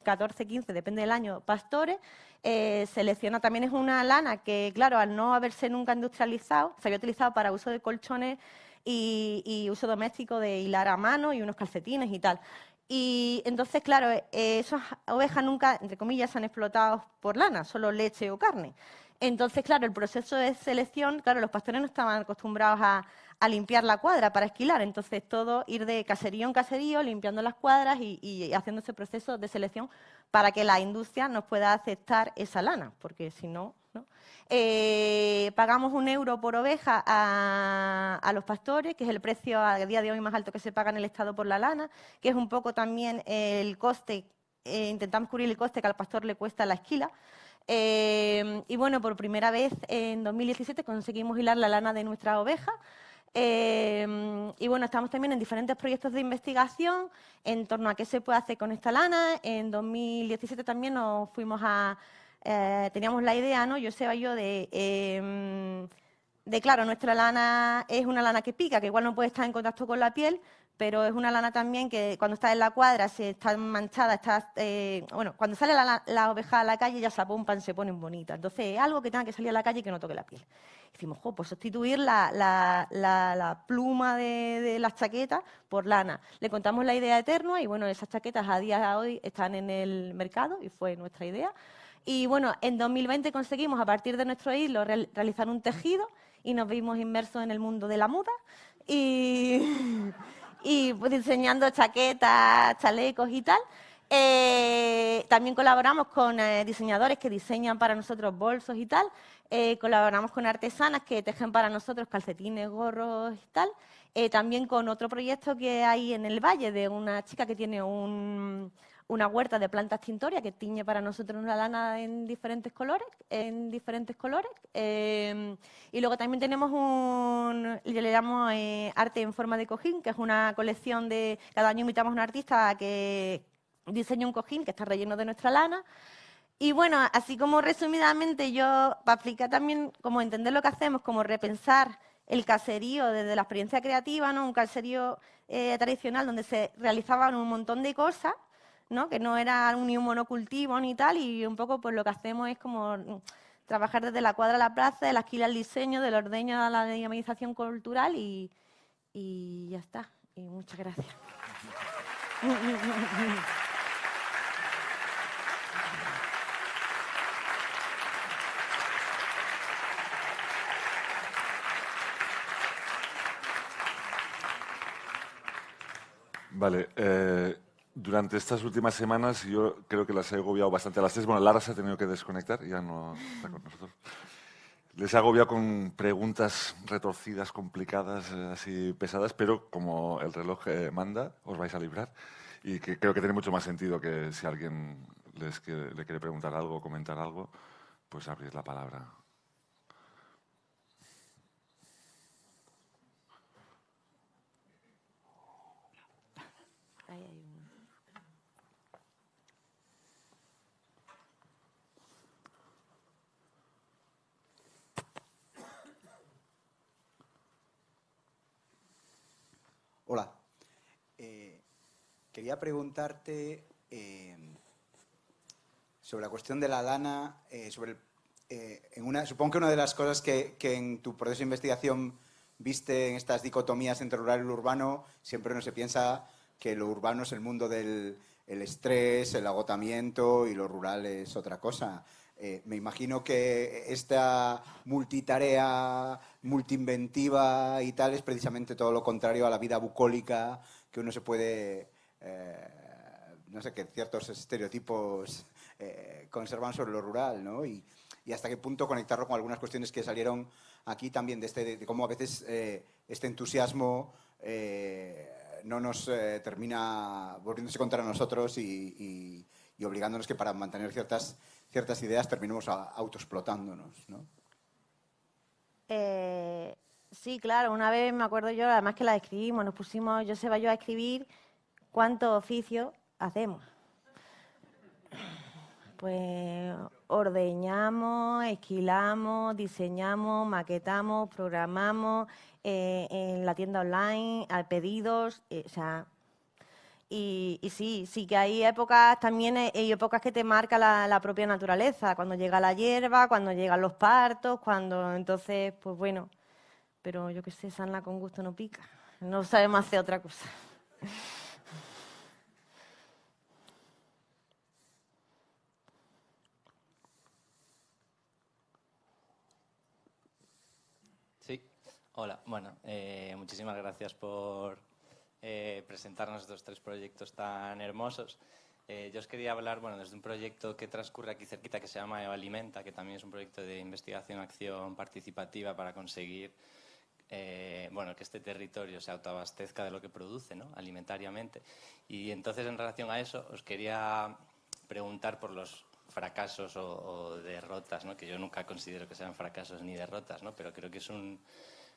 14, 15, depende del año, pastores. Eh, selecciona también es una lana que, claro, al no haberse nunca industrializado, se había utilizado para uso de colchones y, uso doméstico de hilar a mano y unos calcetines y tal. Y entonces, claro, esas ovejas nunca, entre comillas, se han explotado por lana, solo leche o carne. Entonces, claro, el proceso de selección, claro, los pastores no estaban acostumbrados a, limpiar la cuadra para esquilar, entonces todo ir de caserío en caserío, limpiando las cuadras y, haciendo ese proceso de selección para que la industria nos pueda aceptar esa lana, porque si no, ¿no? Eh, pagamos un euro por oveja a, los pastores, que es el precio a día de hoy más alto que se paga en el Estado por la lana, que es un poco también el coste, eh, intentamos cubrir el coste que al pastor le cuesta la esquila, eh, y bueno, por primera vez en 2017 conseguimos hilar la lana de nuestra oveja. Eh, y bueno, estamos también en diferentes proyectos de investigación en torno a qué se puede hacer con esta lana. En 2017 también nos fuimos a... Eh, teníamos la idea, ¿no? Yo sé yo de de, claro, nuestra lana es una lana que pica, que igual no puede estar en contacto con la piel, pero es una lana también que cuando está en la cuadra, se está manchada, está, eh, bueno, cuando sale la, oveja a la calle ya se apompan, se ponen bonitas. Entonces es algo que tenga que salir a la calle y que no toque la piel. Decimos, jo, pues sustituir la, pluma de, las chaquetas por lana. Le contamos la idea eterna y bueno, esas chaquetas a día de hoy están en el mercado y fue nuestra idea. Y bueno, en 2020 conseguimos a partir de nuestro hilo realizar un tejido y nos vimos inmersos en el mundo de la moda y, y pues, diseñando chaquetas, chalecos y tal. Eh, también colaboramos con eh, diseñadores que diseñan para nosotros bolsos y tal. Eh, colaboramos con artesanas que tejen para nosotros calcetines, gorros y tal. también con otro proyecto que hay en el Valle de una chica que tiene un, una huerta de plantas tintorias que tiñe para nosotros una lana en diferentes colores, en diferentes colores. Eh, y luego también tenemos un, le llamo eh, arte en forma de cojín, que es una colección de, cada año invitamos a un artista que diseña un cojín que está relleno de nuestra lana. Y bueno, así como resumidamente yo, para explicar también cómo entender lo que hacemos, como repensar el caserío desde la experiencia creativa, ¿no? un caserío eh, tradicional donde se realizaban un montón de cosas, que no era un, ni un monocultivo ni tal, y un poco pues lo que hacemos es como mm, trabajar desde la cuadra a la plaza, de la esquila al diseño, del ordeño a la dinamización cultural y, y ya está. Y muchas gracias. Vale. Eh, durante estas últimas semanas yo creo que las he agobiado bastante a las tres. Bueno, Lara se ha tenido que desconectar, ya no está con nosotros. Les he agobiado con preguntas retorcidas, complicadas, eh, así pesadas, pero como el reloj eh, manda, os vais a librar. Y que creo que tiene mucho más sentido que si alguien les le quiere preguntar algo comentar algo, pues abrir la palabra. Hola. Eh, quería preguntarte eh, sobre la cuestión de la lana, eh, sobre en una, supongo que una de las cosas que, en tu proceso de investigación viste en estas dicotomías entre rural y urbano, siempre uno se piensa que lo urbano es el mundo del estrés, el agotamiento y lo rural es otra cosa. Eh, me imagino que esta multitarea, multiinventiva y tal es precisamente todo lo contrario a la vida bucólica que uno se puede, eh, no sé, que ciertos estereotipos eh, conservan sobre lo rural, ¿no? Y, hasta qué punto conectarlo con algunas cuestiones que salieron aquí también de, este, de cómo a veces este entusiasmo no nos termina volviéndose contra nosotros y, y obligándonos que para mantener ciertas ciertas ideas terminemos autoexplotándonos, ¿no? Eh, sí, claro. Una vez me acuerdo yo, además que la escribimos, nos pusimos, yo se yo a escribir cuántos oficios hacemos. Pues ordeñamos, esquilamos, diseñamos, maquetamos, programamos eh, en la tienda online, a pedidos, eh, o sea, y, sí, sí que hay épocas también, eh, hay épocas que te marca la, propia naturaleza, cuando llega la hierba, cuando llegan los partos, cuando entonces, pues bueno, pero yo qué sé, sana con gusto no pica, no sabemos hacer otra cosa. Sí, hola, bueno, eh, muchísimas gracias por eh, presentarnos estos tres proyectos tan hermosos. Eh, yo os quería hablar bueno, desde un proyecto que transcurre aquí cerquita que se llama Alimenta, que también es un proyecto de investigación, acción participativa para conseguir eh, bueno, que este territorio se autoabastezca de lo que produce ¿no? alimentariamente. Y entonces, en relación a eso, os quería preguntar por los fracasos o, o derrotas, ¿no? que yo nunca considero que sean fracasos ni derrotas, ¿no? pero creo que es un,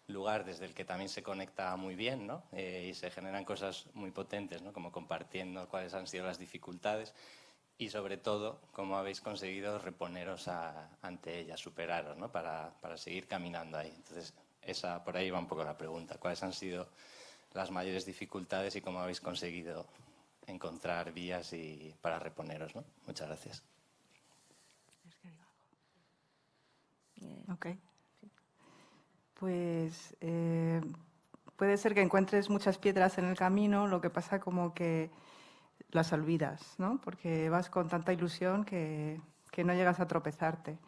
lugar desde el que también se conecta muy bien ¿no? Eh, y se generan cosas muy potentes, ¿no? como compartiendo cuáles han sido las dificultades. y sobre todo cómo habéis conseguido reponeros ante ella, superaros, ¿no? Para, para, seguir caminando ahí. Entonces, esa, por ahí va un poco la pregunta. ¿Cuáles han sido las mayores dificultades y cómo habéis conseguido encontrar vías y para reponeros? ¿no? Muchas gracias. Ok. Pues eh, puede ser que encuentres muchas piedras en el camino, lo que pasa como que las olvidas, ¿no? Porque vas con tanta ilusión que, no llegas a tropezarte.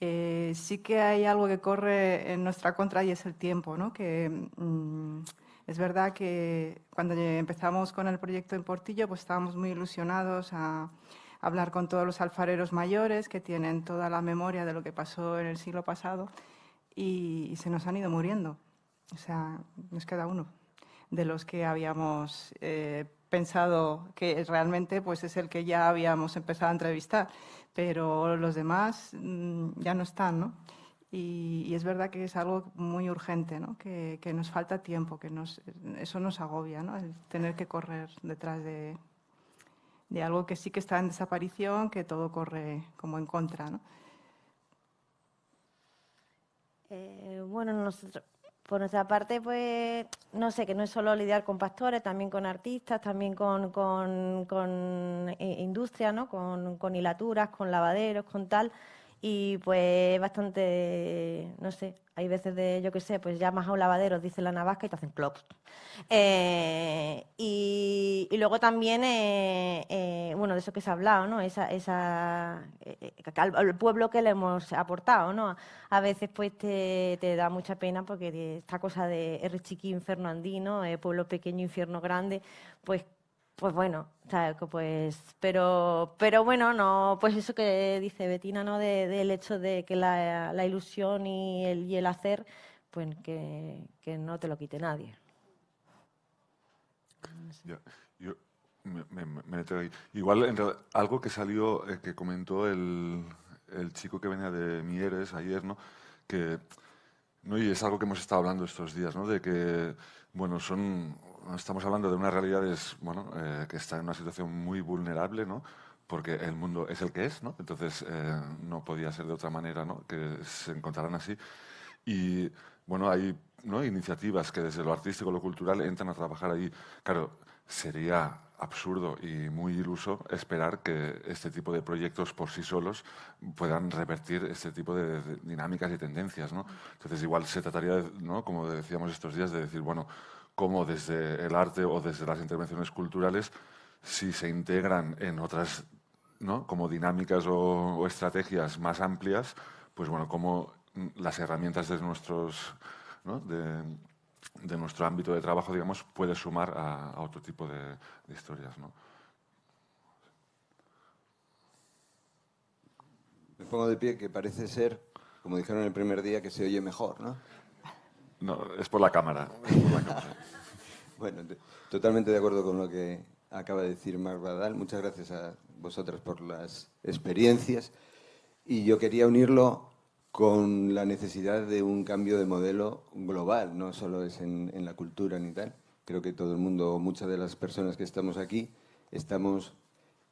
Eh, sí que hay algo que corre en nuestra contra y es el tiempo, ¿no? Que mm, es verdad que cuando empezamos con el proyecto en Portillo, pues estábamos muy ilusionados a hablar con todos los alfareros mayores que tienen toda la memoria de lo que pasó en el siglo pasado y, se nos han ido muriendo. O sea, nos queda uno de los que habíamos eh, pensado que realmente pues, es el que ya habíamos empezado a entrevistar, pero los demás mm, ya no están, ¿no? Y, es verdad que es algo muy urgente, ¿no? que, que, nos falta tiempo, que nos, eso nos agobia, ¿no? el tener que correr detrás de, de, algo que sí que está en desaparición, que todo corre como en contra. ¿no? Eh, bueno, nosotros, por nuestra parte, pues, no sé, que no es solo lidiar con pastores, también con artistas, también con, con, industria, ¿no? Con hilaturas, con lavaderos, con tal y pues bastante, no sé, hay veces de, yo qué sé, pues llamas a un lavadero, dice la navasca y te hacen clock. Eh, y, luego también, eh, eh, bueno, de eso que se ha hablado, ¿no? Esa, esa, al, pueblo que le hemos aportado, ¿no? A veces pues te, te da mucha pena porque esta cosa de R chiqui, infierno andino, pueblo pequeño, infierno grande, pues pues bueno, pues, pero, pero bueno, no, pues eso que dice Betina, ¿no? del hecho de que la, ilusión y el, y el hacer, pues que, no te lo quite nadie. Yo, me, Igual, algo que salió, eh, que comentó el, el, chico que venía de Mieres ayer, ¿no? Que, ¿no? Y es algo que hemos estado hablando estos días, ¿no? De que, bueno, son estamos hablando de una realidad bueno, eh, que está en una situación muy vulnerable, ¿no? porque el mundo es el que es, ¿no? entonces eh, no podía ser de otra manera ¿no? que se encontraran así. Y bueno, hay ¿no? iniciativas que desde lo artístico, lo cultural, entran a trabajar ahí. Claro, sería absurdo y muy iluso esperar que este tipo de proyectos por sí solos puedan revertir este tipo de, dinámicas y tendencias. ¿no? Entonces, igual se trataría, ¿no? como decíamos estos días, de decir, bueno, como desde el arte o desde las intervenciones culturales, si se integran en otras ¿no? como dinámicas o, estrategias más amplias, pues bueno, como las herramientas de, nuestros, ¿no? de, nuestro ámbito de trabajo, digamos, puede sumar a, otro tipo de, de historias. ¿no? Me pongo de pie que parece ser, como dijeron el primer día, que se oye mejor, ¿no? No, es por la cámara. bueno, totalmente de acuerdo con lo que acaba de decir Marc Badal. Muchas gracias a vosotras por las experiencias. Y yo quería unirlo con la necesidad de un cambio de modelo global, no solo es en, en la cultura ni tal. Creo que todo el mundo, muchas de las personas que estamos aquí, estamos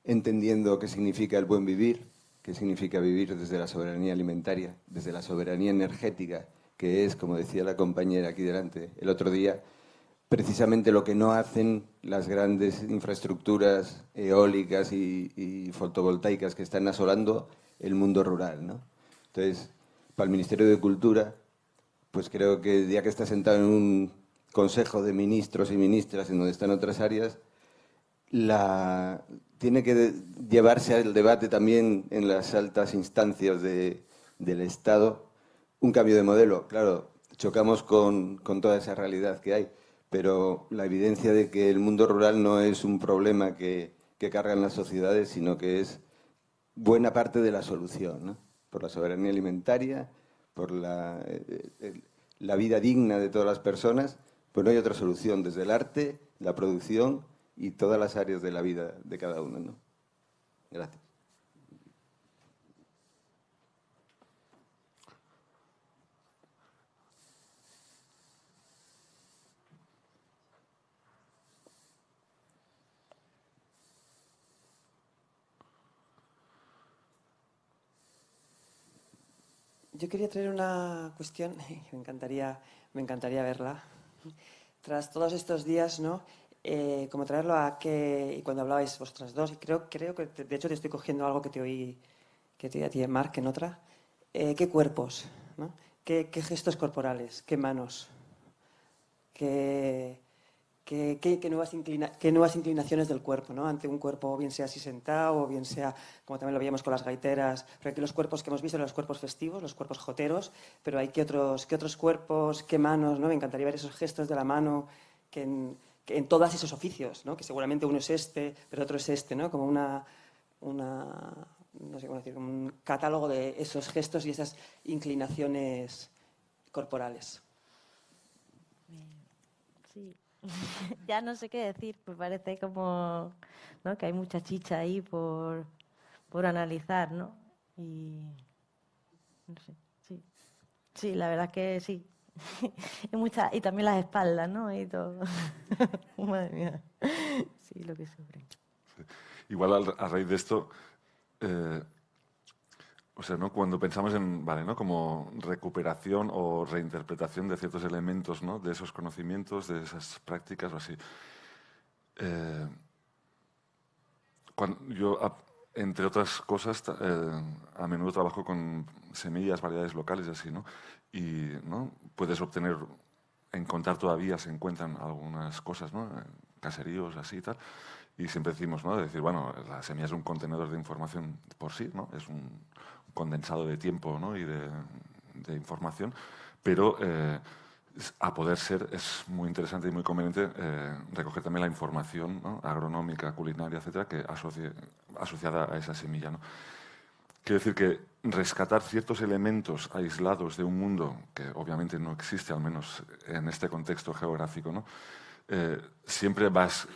entendiendo qué significa el buen vivir, qué significa vivir desde la soberanía alimentaria, desde la soberanía energética, que es, como decía la compañera aquí delante el otro día, precisamente lo que no hacen las grandes infraestructuras eólicas y, fotovoltaicas que están asolando el mundo rural. ¿no? Entonces, para el Ministerio de Cultura, pues creo que ya que está sentado en un consejo de ministros y ministras en donde están otras áreas, la, tiene que llevarse al debate también en las altas instancias de, del Estado un cambio de modelo. Claro, chocamos con, toda esa realidad que hay, pero la evidencia de que el mundo rural no es un problema que, que cargan las sociedades, sino que es buena parte de la solución, por la soberanía alimentaria, por la, eh, la vida digna de todas las personas, pues no hay otra solución, desde el arte, la producción y todas las áreas de la vida de cada uno. ¿no? Gracias. Yo quería traer una cuestión, me encantaría, me encantaría verla. Tras todos estos días, ¿no? Eh, como traerlo a que, y cuando hablabais vosotras dos, y creo, creo que de hecho te estoy cogiendo algo que te oí, que te oí a ti Mark en otra, eh, ¿qué cuerpos? ¿Qué, ¿Qué, gestos corporales? ¿Qué manos? ¿Qué, qué, qué nuevas, nuevas, inclinaciones del cuerpo? ¿no? Ante un cuerpo, bien sea así sentado, o bien sea, como también lo veíamos con las gaiteras, pero aquí los cuerpos que hemos visto son los cuerpos festivos, los cuerpos joteros, pero hay otros, qué otros cuerpos, qué manos, ¿no? Me encantaría ver esos gestos de la mano que en, que en todos esos oficios, ¿no? que seguramente uno es este, pero otro es este, ¿no? como una, una no sé cómo decir, un catálogo de esos gestos y esas inclinaciones corporales. Sí, ya no sé qué decir, pues parece como ¿no? que hay mucha chicha ahí por, por analizar, ¿no? Y no sé, sí. Sí, la verdad que sí. y, mucha, y también las espaldas, ¿no? Y todo. Madre mía. Sí, lo que sufre. Igual a, raíz de esto, eh, o sea, ¿no? cuando pensamos en, vale, ¿no? como recuperación o reinterpretación de ciertos elementos, ¿no? de esos conocimientos, de esas prácticas o así, eh, cuando yo, entre otras cosas, eh, a menudo trabajo con semillas, variedades locales y así, ¿no? Y ¿no? puedes obtener, encontrar todavía, se encuentran algunas cosas, ¿no? Caseríos, así y tal. Y siempre decimos, ¿no? decir, bueno, la semilla es un contenedor de información por sí, ¿no? Es un condensado de tiempo ¿no? y de, de información, pero eh, a poder ser es muy interesante y muy conveniente eh, recoger también la información ¿no? agronómica, culinaria, etcétera, que asocie, asociada a esa semilla. ¿no? Quiero decir que rescatar ciertos elementos aislados de un mundo que obviamente no existe, al menos en este contexto geográfico, ¿no? Eh, siempre vas,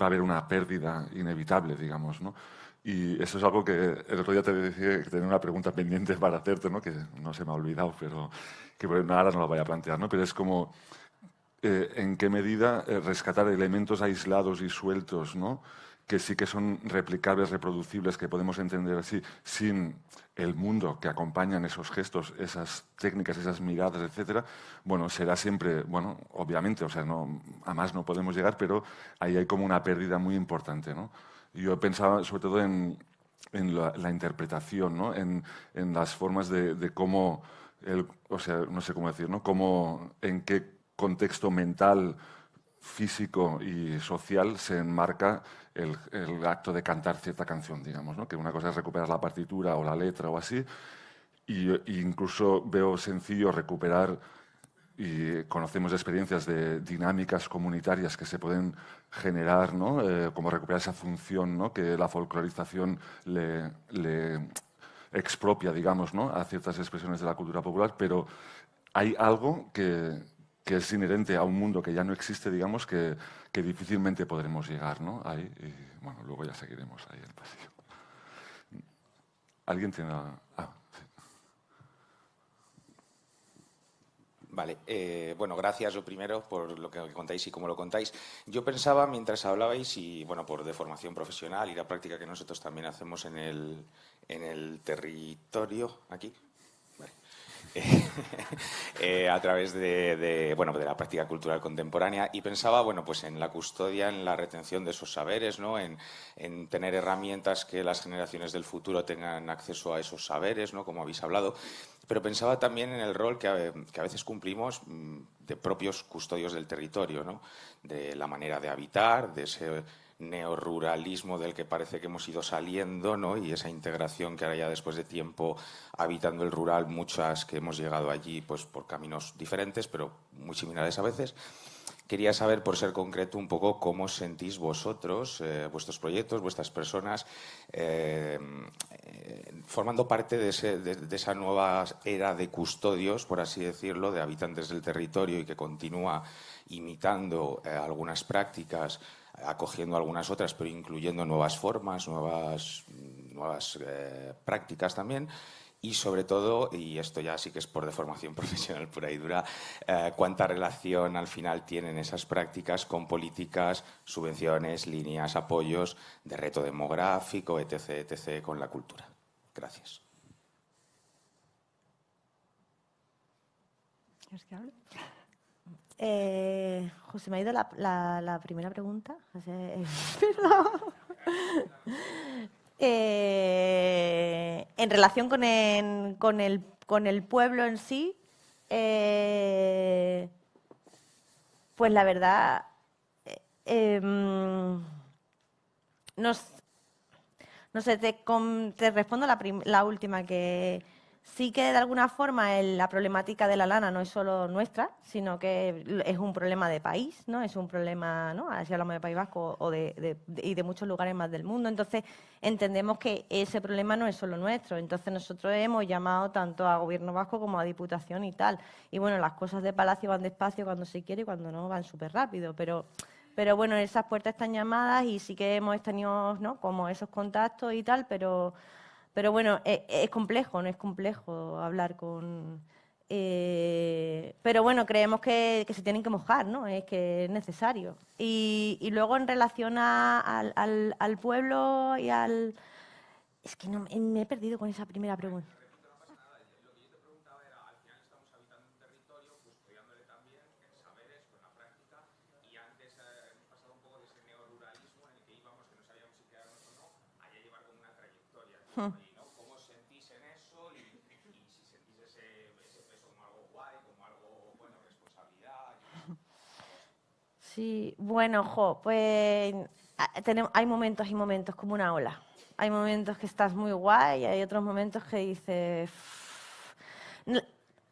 va a haber una pérdida inevitable, digamos. ¿no? Y eso es algo que el otro día te decía que tenía una pregunta pendiente para hacerte, ¿no? que no se me ha olvidado, pero que ahora no la voy a plantear. ¿no? Pero es como, eh, ¿en qué medida eh, rescatar elementos aislados y sueltos, ¿no? que sí que son replicables, reproducibles, que podemos entender así, sin el mundo que acompañan esos gestos, esas técnicas, esas miradas, etcétera, bueno, será siempre, bueno, obviamente, o sea, no, a más no podemos llegar, pero ahí hay como una pérdida muy importante, ¿no? Yo pensaba sobre todo en, en la, interpretación, ¿no? En, en, las formas de, de cómo, el, o sea, no sé cómo decir, ¿no? Cómo, en qué contexto mental, físico y social se enmarca el, acto de cantar cierta canción, digamos, ¿no? que una cosa es recuperar la partitura o la letra o así, y, incluso veo sencillo recuperar y conocemos experiencias de dinámicas comunitarias que se pueden generar, ¿no? Eh, como recuperar esa función ¿no? que la folclorización le, expropia, digamos, ¿no? a ciertas expresiones de la cultura popular, pero hay algo que, es inherente a un mundo que ya no existe, digamos, que, que difícilmente podremos llegar, ¿no? Ahí, y, bueno, luego ya seguiremos ahí el pasillo. ¿Alguien tiene...? Ah, Vale, eh, bueno, gracias lo primero por lo que contáis y cómo lo contáis. Yo pensaba mientras hablabais y, bueno, por de formación profesional y la práctica que nosotros también hacemos en el, en el territorio, aquí, Eh, a través de, bueno, de la práctica cultural contemporánea y pensaba bueno, pues en la custodia, en la retención de esos saberes, ¿no? en, tener herramientas que las generaciones del futuro tengan acceso a esos saberes, ¿no? como habéis hablado, pero pensaba también en el rol que a, que a veces cumplimos mm, de propios custodios del territorio, ¿no? de la manera de habitar, de ese neoruralismo del que parece que hemos ido saliendo, ¿no? y esa integración que ahora ya después de tiempo habitando el rural, muchas que hemos llegado allí pues, por caminos diferentes, pero muy similares a veces. Quería saber, por ser concreto, un poco cómo sentís vosotros, eh, vuestros proyectos, vuestras personas, eh, eh, formando parte de, esa nueva era de custodios, por así decirlo, de habitantes del territorio y que continúa imitando algunas prácticas acogiendo algunas otras, pero incluyendo nuevas formas, nuevas, eh, prácticas también. Y sobre todo, y esto ya sí que es por deformación profesional pura y dura, eh, cuánta relación al final tienen esas prácticas con políticas, subvenciones, líneas, apoyos de reto demográfico, etc., etc., con la cultura. Gracias. Eh, José, me ha ido la, primera pregunta. Eh, en relación con el, pueblo en sí, eh, pues la verdad, em, no sé, te, respondo la última que Sí que de alguna forma la problemática de la lana no es solo nuestra, sino que es un problema de país, ¿no? Es un problema, ¿no? Así hablamos de País Vasco o de, y de muchos lugares más del mundo. Entonces, entendemos que ese problema no es solo nuestro. Entonces, nosotros hemos llamado tanto a Gobierno Vasco como a Diputación y tal. Y bueno, las cosas de Palacio van despacio cuando se quiere y cuando no van súper rápido, pero... Pero bueno, esas puertas están llamadas y sí que hemos tenido como esos contactos y tal, pero pero bueno, e, es, complejo, no es complejo hablar con... Eh, pero bueno, creemos que, se tienen que mojar, ¿no? Es que es necesario. Y, luego en relación al, al, pueblo y al... Es que no, me he perdido con esa primera pregunta. ¿Cómo sentís en eso y, si sentís ese, peso como algo guay, como algo, bueno, responsabilidad? Sí, bueno, jo, pues tenemos, hay momentos y momentos como una ola. Hay momentos que estás muy guay y hay otros momentos que dices...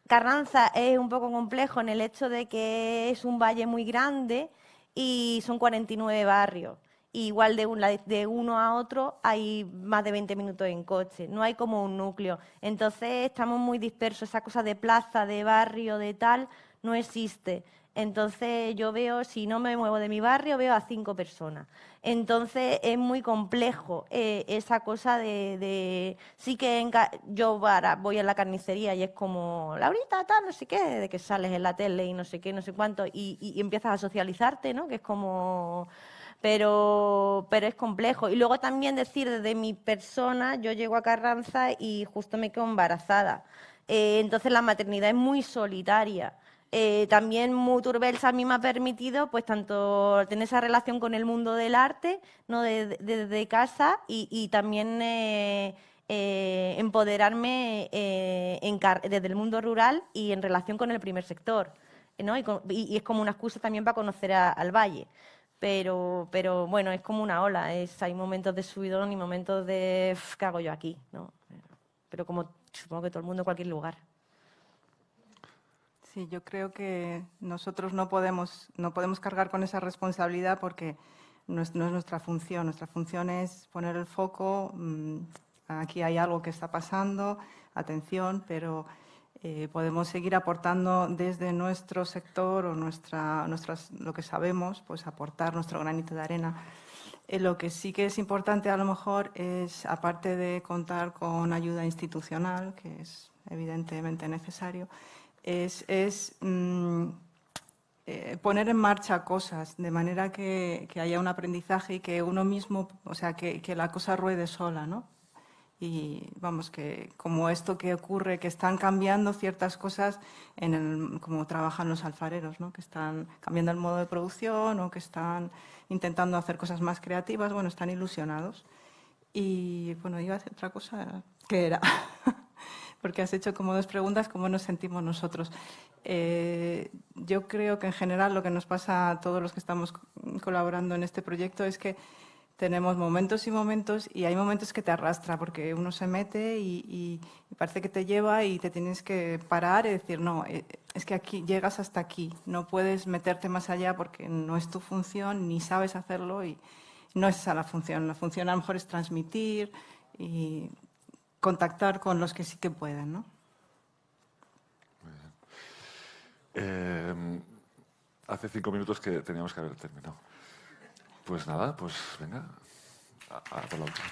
Carranza es un poco complejo en el hecho de que es un valle muy grande y son 49 barrios igual de, un, de uno a otro hay más de 20 minutos en coche, no hay como un núcleo. Entonces estamos muy dispersos, esa cosa de plaza, de barrio, de tal, no existe. Entonces yo veo, si no me muevo de mi barrio, veo a cinco personas. Entonces es muy complejo eh, esa cosa de, sí que yo voy a la carnicería y es como, Laurita, tal, no sé qué, de que sales en la tele y no sé qué, no sé cuánto, y, y empiezas a socializarte, ¿no? Que es como pero, pero es complejo. Y luego también decir desde mi persona, yo llego a Carranza y justo me quedo embarazada. Eh, entonces la maternidad es muy solitaria. Eh, también Muturbelsa a mí me ha permitido pues tanto tener esa relación con el mundo del arte ¿no? desde casa y, también eh, empoderarme desde el mundo rural y en relación con el primer sector. ¿no? Y, es como una excusa también para conocer al valle pero, pero bueno, es como una ola, es, hay momentos de subidón y momentos de ¿qué hago yo aquí? ¿no? Pero como supongo que todo el mundo en cualquier lugar. Sí, yo creo que nosotros no podemos, no podemos cargar con esa responsabilidad porque no es, no es nuestra función. Nuestra función es poner el foco, mm, aquí hay algo que está pasando, atención, pero eh, podemos seguir aportando desde nuestro sector o nuestra, nuestras, lo que sabemos, pues aportar nuestro granito de arena. Eh, lo que sí que es importante a lo mejor es, aparte de contar con ayuda institucional, que es evidentemente necesario, es, es mm, eh, poner en marcha cosas de manera que, que, haya un aprendizaje y que uno mismo, o sea, que, que la cosa ruede sola, ¿no? Y vamos, que como esto que ocurre, que están cambiando ciertas cosas en el, como trabajan los alfareros, ¿no? que están cambiando el modo de producción o que están intentando hacer cosas más creativas, bueno, están ilusionados. Y bueno, iba a hacer otra cosa, ¿qué era? Porque has hecho como dos preguntas, ¿cómo nos sentimos nosotros? Eh, yo creo que en general lo que nos pasa a todos los que estamos colaborando en este proyecto es que tenemos momentos y momentos y hay momentos que te arrastra porque uno se mete y, parece que te lleva y te tienes que parar y decir, no, eh, es que aquí llegas hasta aquí, no puedes meterte más allá porque no es tu función ni sabes hacerlo y no es esa la función. La función a lo mejor es transmitir y contactar con los que sí que pueden, ¿no? Eh, hace cinco minutos que teníamos que haber terminado. Pues nada, pues venga, hasta la última.